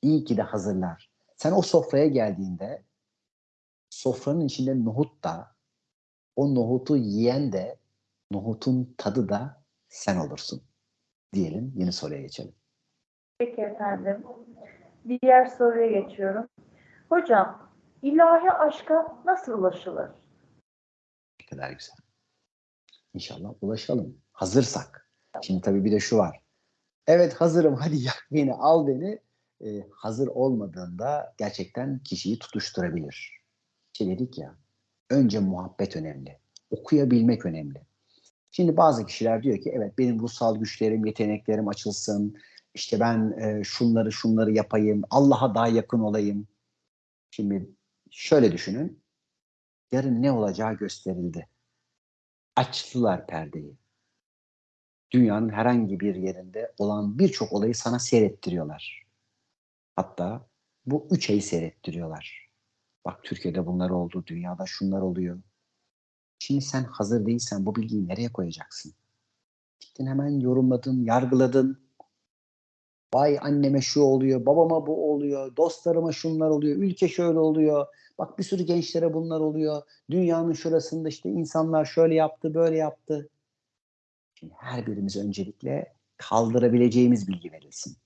İyi ki de hazırlar. Sen o sofraya geldiğinde sofranın içinde nohut da o nohutu yiyen de nohutun tadı da sen olursun. Diyelim yeni soruya geçelim. Peki efendim. Diğer soruya geçiyorum. Hocam, ilahi aşka nasıl ulaşılır? Ne kadar güzel. İnşallah ulaşalım. Hazırsak. Şimdi tabii bir de şu var. Evet hazırım hadi yak beni al beni. Ee, hazır olmadığında gerçekten kişiyi tutuşturabilir. İşte dedik ya önce muhabbet önemli. Okuyabilmek önemli. Şimdi bazı kişiler diyor ki evet benim ruhsal güçlerim, yeteneklerim açılsın. İşte ben e, şunları şunları yapayım. Allah'a daha yakın olayım. Şimdi şöyle düşünün. Yarın ne olacağı gösterildi. Açtılar perdeyi. Dünyanın herhangi bir yerinde olan birçok olayı sana seyrettiriyorlar. Hatta bu üç ayı seyrettiriyorlar. Bak Türkiye'de bunlar oldu, dünyada şunlar oluyor. Şimdi sen hazır değilsen bu bilgiyi nereye koyacaksın? Gittin hemen yorumladın, yargıladın. Vay anneme şu oluyor, babama bu oluyor, dostlarıma şunlar oluyor, ülke şöyle oluyor. Bak bir sürü gençlere bunlar oluyor. Dünyanın şurasında işte insanlar şöyle yaptı, böyle yaptı. Şimdi her birimiz öncelikle kaldırabileceğimiz bilgi verilsin.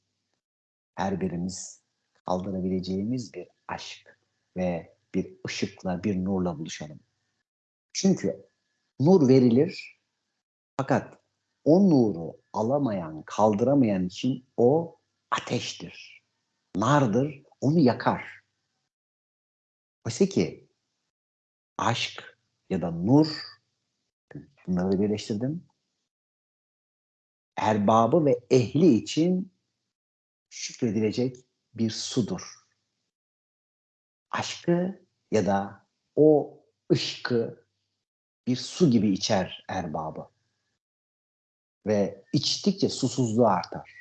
Her birimiz kaldırabileceğimiz bir aşk ve bir ışıkla, bir nurla buluşalım. Çünkü nur verilir fakat o nuru alamayan, kaldıramayan için o ateştir, nardır, onu yakar. Oysa ki aşk ya da nur, bunları birleştirdim, erbabı ve ehli için şükredilecek bir sudur. Aşkı ya da o ışkı bir su gibi içer erbabı. Ve içtikçe susuzluğu artar.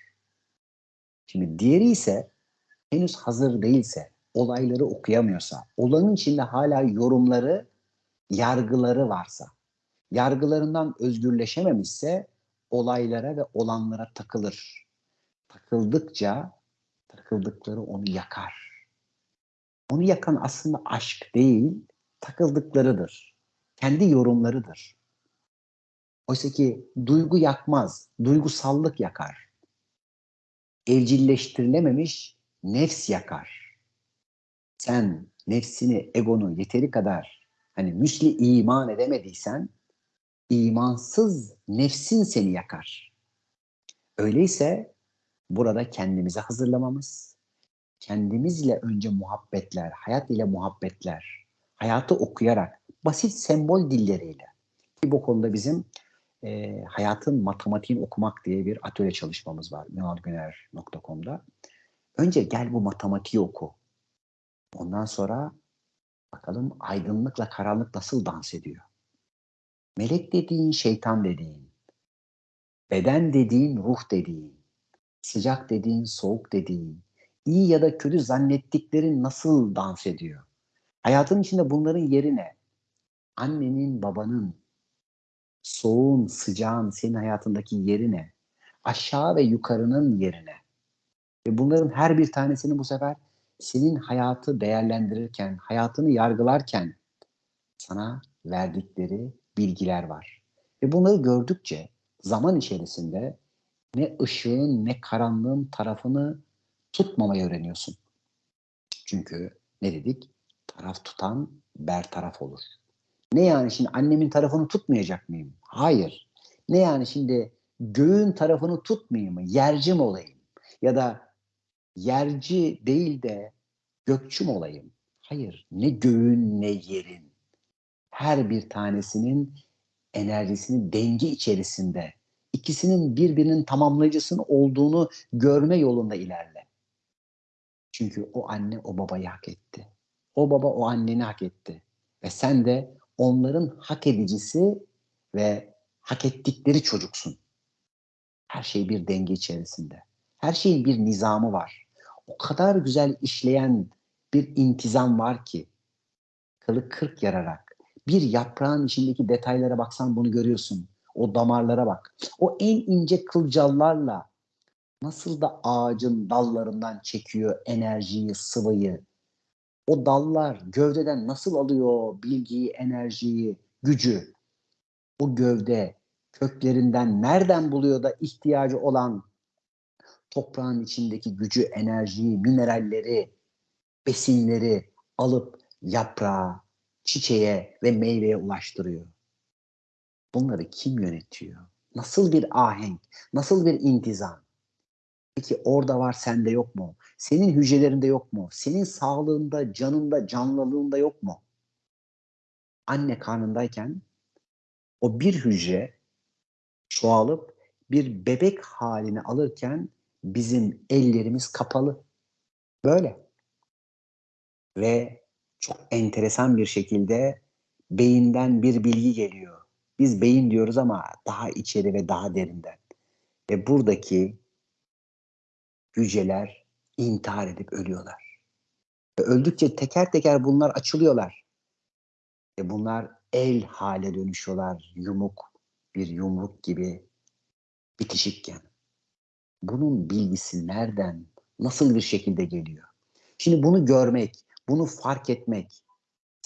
Şimdi diğeri ise henüz hazır değilse, olayları okuyamıyorsa, olanın içinde hala yorumları, yargıları varsa, yargılarından özgürleşememişse olaylara ve olanlara takılır. Takıldıkça takıldıkları onu yakar. Onu yakan aslında aşk değil, takıldıklarıdır. Kendi yorumlarıdır. Oysa ki duygu yakmaz, duygusallık yakar. Evcilleştirilememiş nefs yakar. Sen nefsini, egonu yeteri kadar hani müsli iman edemediysen imansız nefsin seni yakar. Öyleyse burada kendimizi hazırlamamız, kendimizle önce muhabbetler, hayat ile muhabbetler, hayatı okuyarak, basit sembol dilleriyle. Ki bu konuda bizim e, hayatın matematiğini okumak diye bir atölye çalışmamız var ünalgüner.com'da. Önce gel bu matematiği oku. Ondan sonra bakalım aydınlıkla karanlık nasıl dans ediyor. Melek dediğin, şeytan dediğin, beden dediğin, ruh dediğin, sıcak dediğin, soğuk dediğin, iyi ya da kötü zannettiklerin nasıl dans ediyor? Hayatın içinde bunların yerine annenin, babanın, soğuğun, sıcağın senin hayatındaki yerine, aşağı ve yukarının yerine ve bunların her bir tanesini bu sefer senin hayatı değerlendirirken, hayatını yargılarken sana verdikleri bilgiler var. Ve bunları gördükçe zaman içerisinde ne ışığın ne karanlığın tarafını tutmamayı öğreniyorsun. Çünkü ne dedik? Taraf tutan bertaraf olur. Ne yani şimdi annemin tarafını tutmayacak mıyım? Hayır. Ne yani şimdi göğün tarafını tutmayayım mı? Yerci mi olayım? Ya da yerci değil de gökçü mü olayım? Hayır. Ne göğün ne yerin. Her bir tanesinin enerjisini denge içerisinde ikisinin birbirinin tamamlayıcısının olduğunu görme yolunda ilerle. Çünkü o anne o babayı hak etti. O baba o anneni hak etti. Ve sen de onların hak edicisi ve hak ettikleri çocuksun. Her şey bir denge içerisinde. Her şeyin bir nizamı var. O kadar güzel işleyen bir intizam var ki kılı kırk yararak bir yaprağın içindeki detaylara baksan bunu görüyorsun. O damarlara bak. O en ince kılcallarla nasıl da ağacın dallarından çekiyor enerjiyi, sıvıyı. O dallar gövdeden nasıl alıyor bilgiyi, enerjiyi, gücü. O gövde köklerinden nereden buluyor da ihtiyacı olan toprağın içindeki gücü, enerjiyi, mineralleri, besinleri alıp yaprağa, çiçeğe ve meyveye ulaştırıyor. Bunları kim yönetiyor? Nasıl bir ahenk? Nasıl bir intizam? Peki orada var sende yok mu? Senin hücrelerinde yok mu? Senin sağlığında, canında, canlılığında yok mu? Anne karnındayken o bir hücre çoğalıp bir bebek halini alırken bizim ellerimiz kapalı. Böyle. Ve çok enteresan bir şekilde beyinden bir bilgi geliyor. Biz beyin diyoruz ama daha içeri ve daha derinden. Ve buradaki hücreler intihar edip ölüyorlar. Ve öldükçe teker teker bunlar açılıyorlar. Ve bunlar el hale dönüşüyorlar. Yumuk, bir yumruk gibi bitişikken. Bunun bilgisi nereden, nasıl bir şekilde geliyor? Şimdi bunu görmek, bunu fark etmek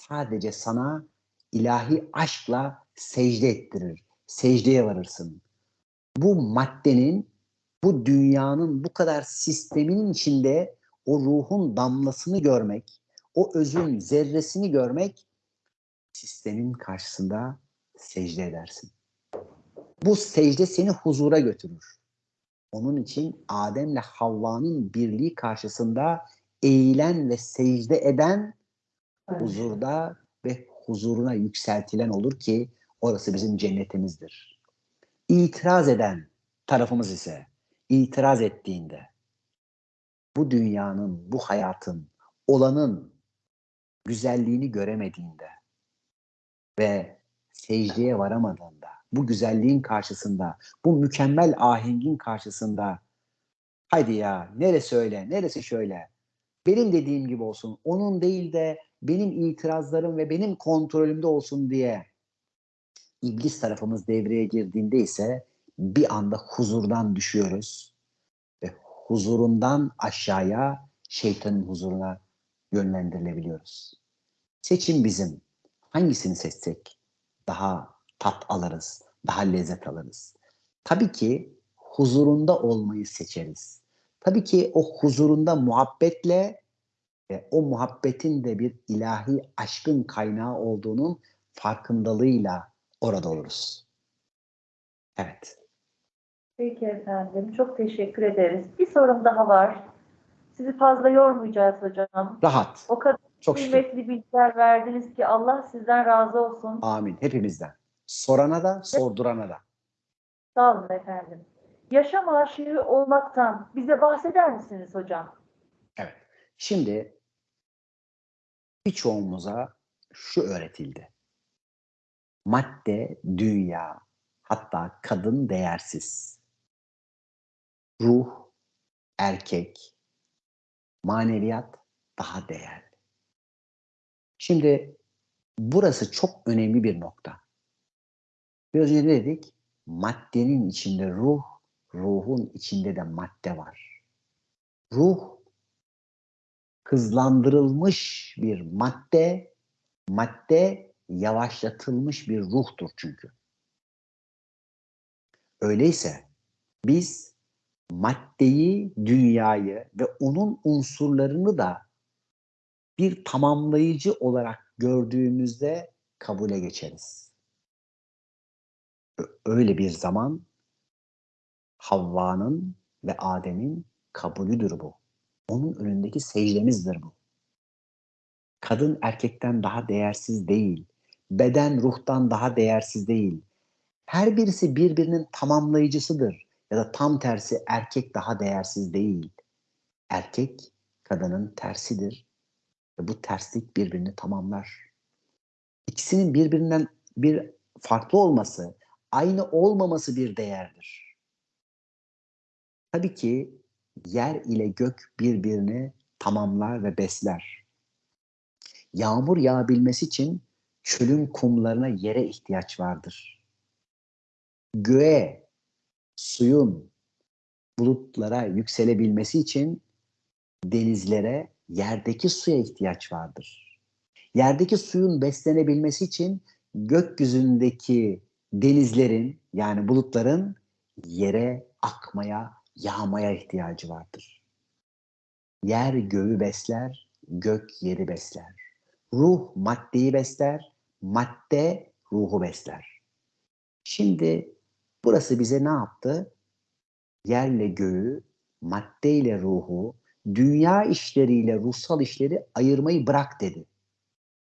sadece sana ilahi aşkla secde ettirir. Secdeye varırsın. Bu maddenin, bu dünyanın bu kadar sisteminin içinde o ruhun damlasını görmek, o özün zerresini görmek sistemin karşısında secde edersin. Bu secde seni huzura götürür. Onun için Adem'le Havva'nın birliği karşısında eğilen ve secde eden huzurda ve huzuruna yükseltilen olur ki orası bizim cennetimizdir. İtiraz eden tarafımız ise itiraz ettiğinde bu dünyanın, bu hayatın, olanın güzelliğini göremediğinde ve secdeye varamadığında, bu güzelliğin karşısında, bu mükemmel ahengin karşısında haydi ya neresi öyle, neresi şöyle, benim dediğim gibi olsun, onun değil de benim itirazlarım ve benim kontrolümde olsun diye iblis tarafımız devreye girdiğinde ise bir anda huzurdan düşüyoruz ve huzurundan aşağıya şeytanın huzuruna yönlendirilebiliyoruz. Seçim bizim. Hangisini seçsek daha tat alırız, daha lezzet alırız. Tabii ki huzurunda olmayı seçeriz. Tabii ki o huzurunda muhabbetle ve o muhabbetin de bir ilahi aşkın kaynağı olduğunun farkındalığıyla orada oluruz. Evet. Peki efendim. Çok teşekkür ederiz. Bir sorum daha var. Sizi fazla yormayacağız hocam. Rahat. O kadar Çok şükür. kıymetli bilgiler verdiniz ki Allah sizden razı olsun. Amin. Hepimizden. Sorana da, sordurana da. Sağ olun efendim. Yaşam aşığı olmaktan bize bahseder misiniz hocam? Evet. Şimdi birçoğumuza şu öğretildi. Madde, dünya, hatta kadın değersiz. Ruh, erkek, maneviyat daha değerli. Şimdi burası çok önemli bir nokta. Biraz önce dedik? Maddenin içinde ruh, ruhun içinde de madde var. Ruh hızlandırılmış bir madde, madde yavaşlatılmış bir ruhtur çünkü. Öyleyse biz maddeyi, dünyayı ve onun unsurlarını da bir tamamlayıcı olarak gördüğümüzde kabule geçeriz. Öyle bir zaman Havva'nın ve Adem'in kabulüdür bu. Onun önündeki secdemizdir bu. Kadın erkekten daha değersiz değil. Beden ruhtan daha değersiz değil. Her birisi birbirinin tamamlayıcısıdır. Ya da tam tersi erkek daha değersiz değil. Erkek kadının tersidir. Ve bu terslik birbirini tamamlar. İkisinin birbirinden bir farklı olması, aynı olmaması bir değerdir. Tabii ki yer ile gök birbirini tamamlar ve besler. Yağmur yağabilmesi için çölün kumlarına yere ihtiyaç vardır. Göğe, suyun, bulutlara yükselebilmesi için denizlere, yerdeki suya ihtiyaç vardır. Yerdeki suyun beslenebilmesi için gökyüzündeki denizlerin yani bulutların yere akmaya, yağmaya ihtiyacı vardır. Yer göğü besler, gök yeri besler. Ruh maddeyi besler, madde ruhu besler. Şimdi burası bize ne yaptı? Yerle göğü, maddeyle ruhu, dünya işleriyle ruhsal işleri ayırmayı bırak dedi.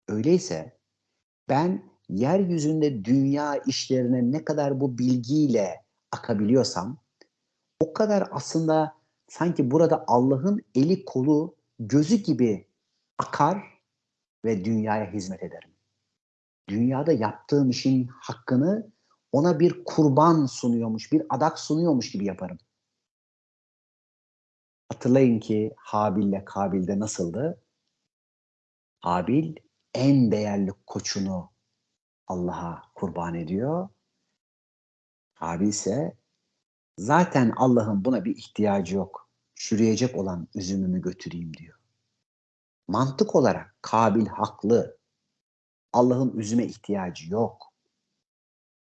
Öyleyse ben yeryüzünde dünya işlerine ne kadar bu bilgiyle akabiliyorsam o kadar aslında sanki burada Allah'ın eli kolu gözü gibi akar ve dünyaya hizmet ederim. Dünyada yaptığım işin hakkını ona bir kurban sunuyormuş, bir adak sunuyormuş gibi yaparım. Hatırlayın ki Habil'le Kabil'de nasıldı? Habil en değerli koçunu Allah'a kurban ediyor. Kabil ise zaten Allah'ın buna bir ihtiyacı yok. Çürüyecek olan üzümümü götüreyim diyor. Mantık olarak Kabil haklı. Allah'ın üzüme ihtiyacı yok.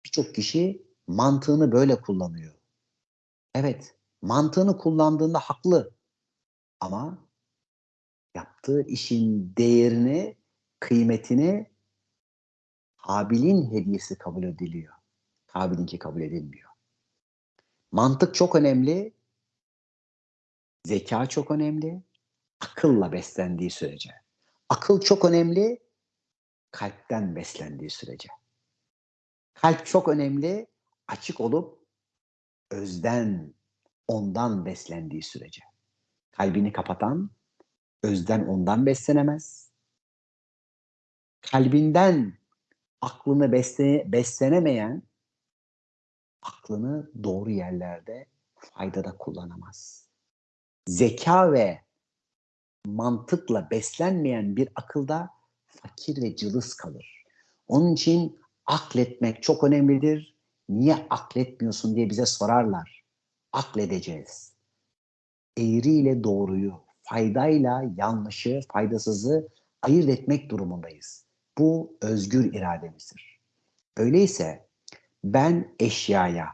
Birçok kişi mantığını böyle kullanıyor. Evet, mantığını kullandığında haklı. Ama yaptığı işin değerini, kıymetini Habil'in hediyesi kabul ediliyor. Kabil'inki kabul edilmiyor. Mantık çok önemli. Zeka çok önemli. Akılla beslendiği sürece. Akıl çok önemli. Kalpten beslendiği sürece. Kalp çok önemli. Açık olup özden, ondan beslendiği sürece. Kalbini kapatan özden ondan beslenemez. Kalbinden aklını besle, beslenemeyen aklını doğru yerlerde faydada kullanamaz. Zeka ve mantıkla beslenmeyen bir akılda fakir ve cılız kalır. Onun için akletmek çok önemlidir. Niye akletmiyorsun diye bize sorarlar. Akledeceğiz. Eğriyle doğruyu, faydayla yanlışı, faydasızı ayırt etmek durumundayız. Bu özgür irademizdir. Öyleyse ben eşyaya,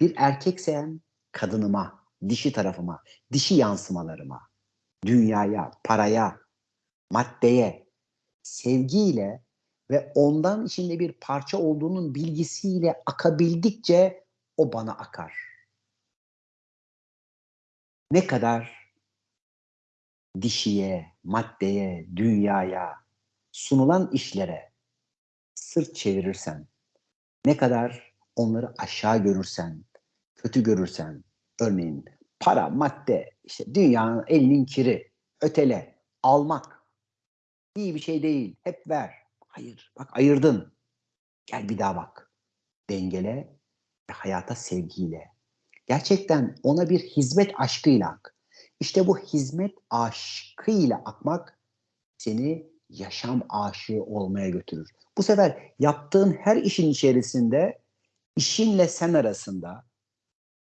bir erkeksem kadınıma, dişi tarafıma, dişi yansımalarıma, dünyaya, paraya, maddeye, sevgiyle ve ondan içinde bir parça olduğunun bilgisiyle akabildikçe o bana akar. Ne kadar dişiye, maddeye, dünyaya, sunulan işlere sırt çevirirsen, ne kadar onları aşağı görürsen, kötü görürsen, örneğin para, madde, işte dünyanın elinin kiri, ötele, almak iyi bir şey değil, hep ver. Hayır, bak ayırdın. Gel bir daha bak. Dengele ve hayata sevgiyle. Gerçekten ona bir hizmet aşkıyla ak. İşte bu hizmet aşkıyla akmak seni yaşam aşığı olmaya götürür. Bu sefer yaptığın her işin içerisinde işinle sen arasında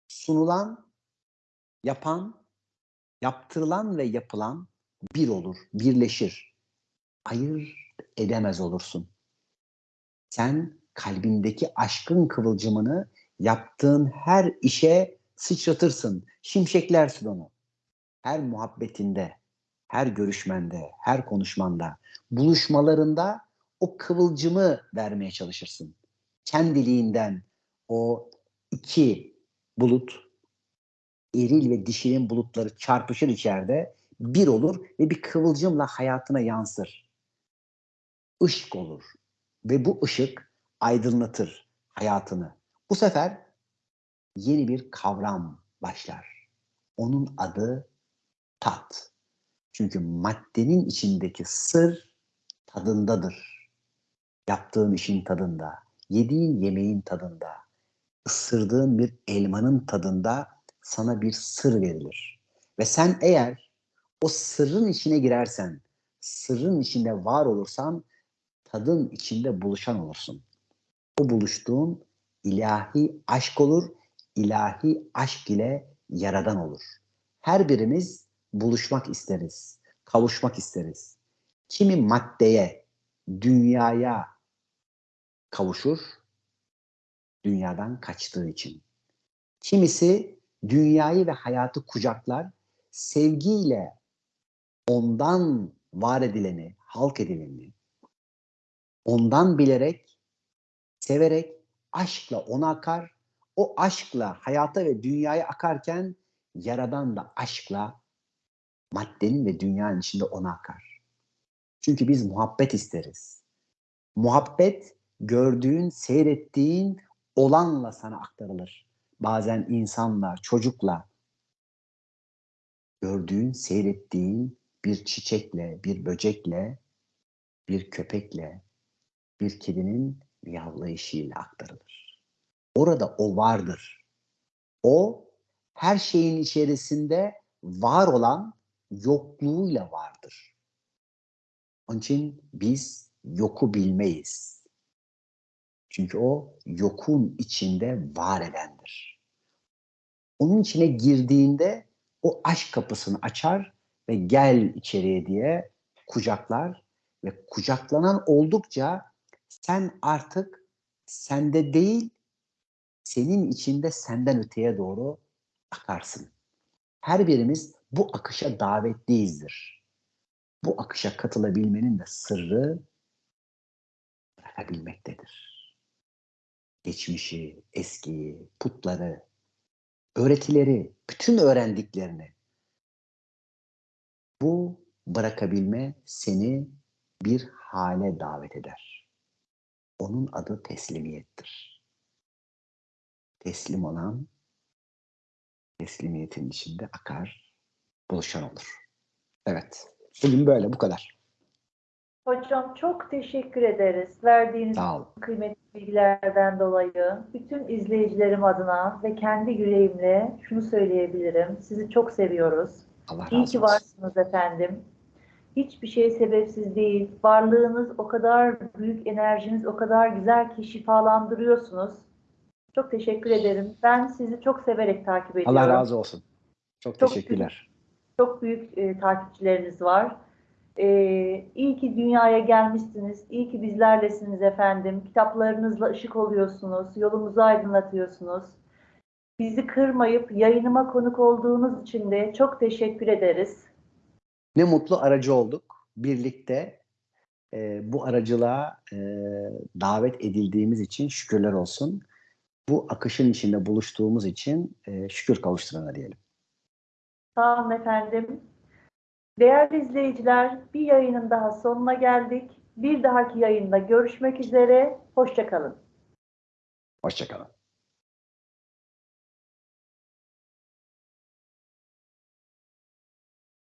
sunulan, yapan, yaptırılan ve yapılan bir olur, birleşir. Ayır edemez olursun. Sen kalbindeki aşkın kıvılcımını yaptığın her işe sıçratırsın, şimşeklersin onu. Her muhabbetinde, her görüşmende, her konuşmanda, buluşmalarında o kıvılcımı vermeye çalışırsın. Kendiliğinden o iki bulut, eril ve dişinin bulutları çarpışır içeride, bir olur ve bir kıvılcımla hayatına yansır. Işık olur ve bu ışık aydınlatır hayatını. Bu sefer yeni bir kavram başlar. Onun adı tat. Çünkü maddenin içindeki sır tadındadır. Yaptığın işin tadında, yediğin yemeğin tadında, ısırdığın bir elmanın tadında sana bir sır verilir. Ve sen eğer o sırrın içine girersen, sırrın içinde var olursan, tadın içinde buluşan olursun. O buluştuğun ilahi aşk olur, ilahi aşk ile yaradan olur. Her birimiz buluşmak isteriz, kavuşmak isteriz. Kimi maddeye, dünyaya kavuşur, dünyadan kaçtığı için. Kimisi dünyayı ve hayatı kucaklar, sevgiyle ondan var edileni, halk edileni, ondan bilerek, severek, aşkla ona akar, o aşkla hayata ve dünyaya akarken Yaradan da aşkla maddenin ve dünyanın içinde ona akar. Çünkü biz muhabbet isteriz. Muhabbet gördüğün, seyrettiğin olanla sana aktarılır. Bazen insanla, çocukla gördüğün, seyrettiğin bir çiçekle, bir böcekle, bir köpekle, bir kedinin miyavlayışıyla aktarılır. Orada o vardır. O her şeyin içerisinde var olan yokluğuyla vardır. Onun için biz yoku bilmeyiz. Çünkü o yokun içinde var edendir. Onun içine girdiğinde o aşk kapısını açar ve gel içeriye diye kucaklar ve kucaklanan oldukça sen artık sende değil, senin içinde senden öteye doğru akarsın. Her birimiz bu akışa davetliyizdir. Bu akışa katılabilmenin de sırrı bırakabilmektedir. Geçmişi, eskiyi, putları, öğretileri, bütün öğrendiklerini bu bırakabilme seni bir hale davet eder. Onun adı teslimiyettir. Teslim olan teslimiyetin içinde akar, buluşan olur. Evet. Bugün böyle, bu kadar. Hocam çok teşekkür ederiz verdiğiniz kıymetli bilgilerden dolayı. Bütün izleyicilerim adına ve kendi yüreğimle şunu söyleyebilirim. Sizi çok seviyoruz. Allah razı İyi ki varsınız efendim. Hiçbir şey sebepsiz değil. Varlığınız o kadar büyük, enerjiniz o kadar güzel ki şifalandırıyorsunuz. Çok teşekkür ederim. Ben sizi çok severek takip ediyorum. Allah razı olsun. Çok, Çok teşekkürler. Çok büyük e, takipçileriniz var. E, iyi ki dünyaya gelmişsiniz. İyi ki bizlerlesiniz efendim. Kitaplarınızla ışık oluyorsunuz. Yolumuzu aydınlatıyorsunuz. Bizi kırmayıp yayınıma konuk olduğunuz için de çok teşekkür ederiz. Ne mutlu aracı olduk. Birlikte e, bu aracılığa e, davet edildiğimiz için şükürler olsun. Bu akışın içinde buluştuğumuz için e, şükür kavuşturana diyelim. Sağ olun efendim. Değerli izleyiciler, bir yayının daha sonuna geldik. Bir dahaki yayında görüşmek üzere. Hoşçakalın. Hoşçakalın.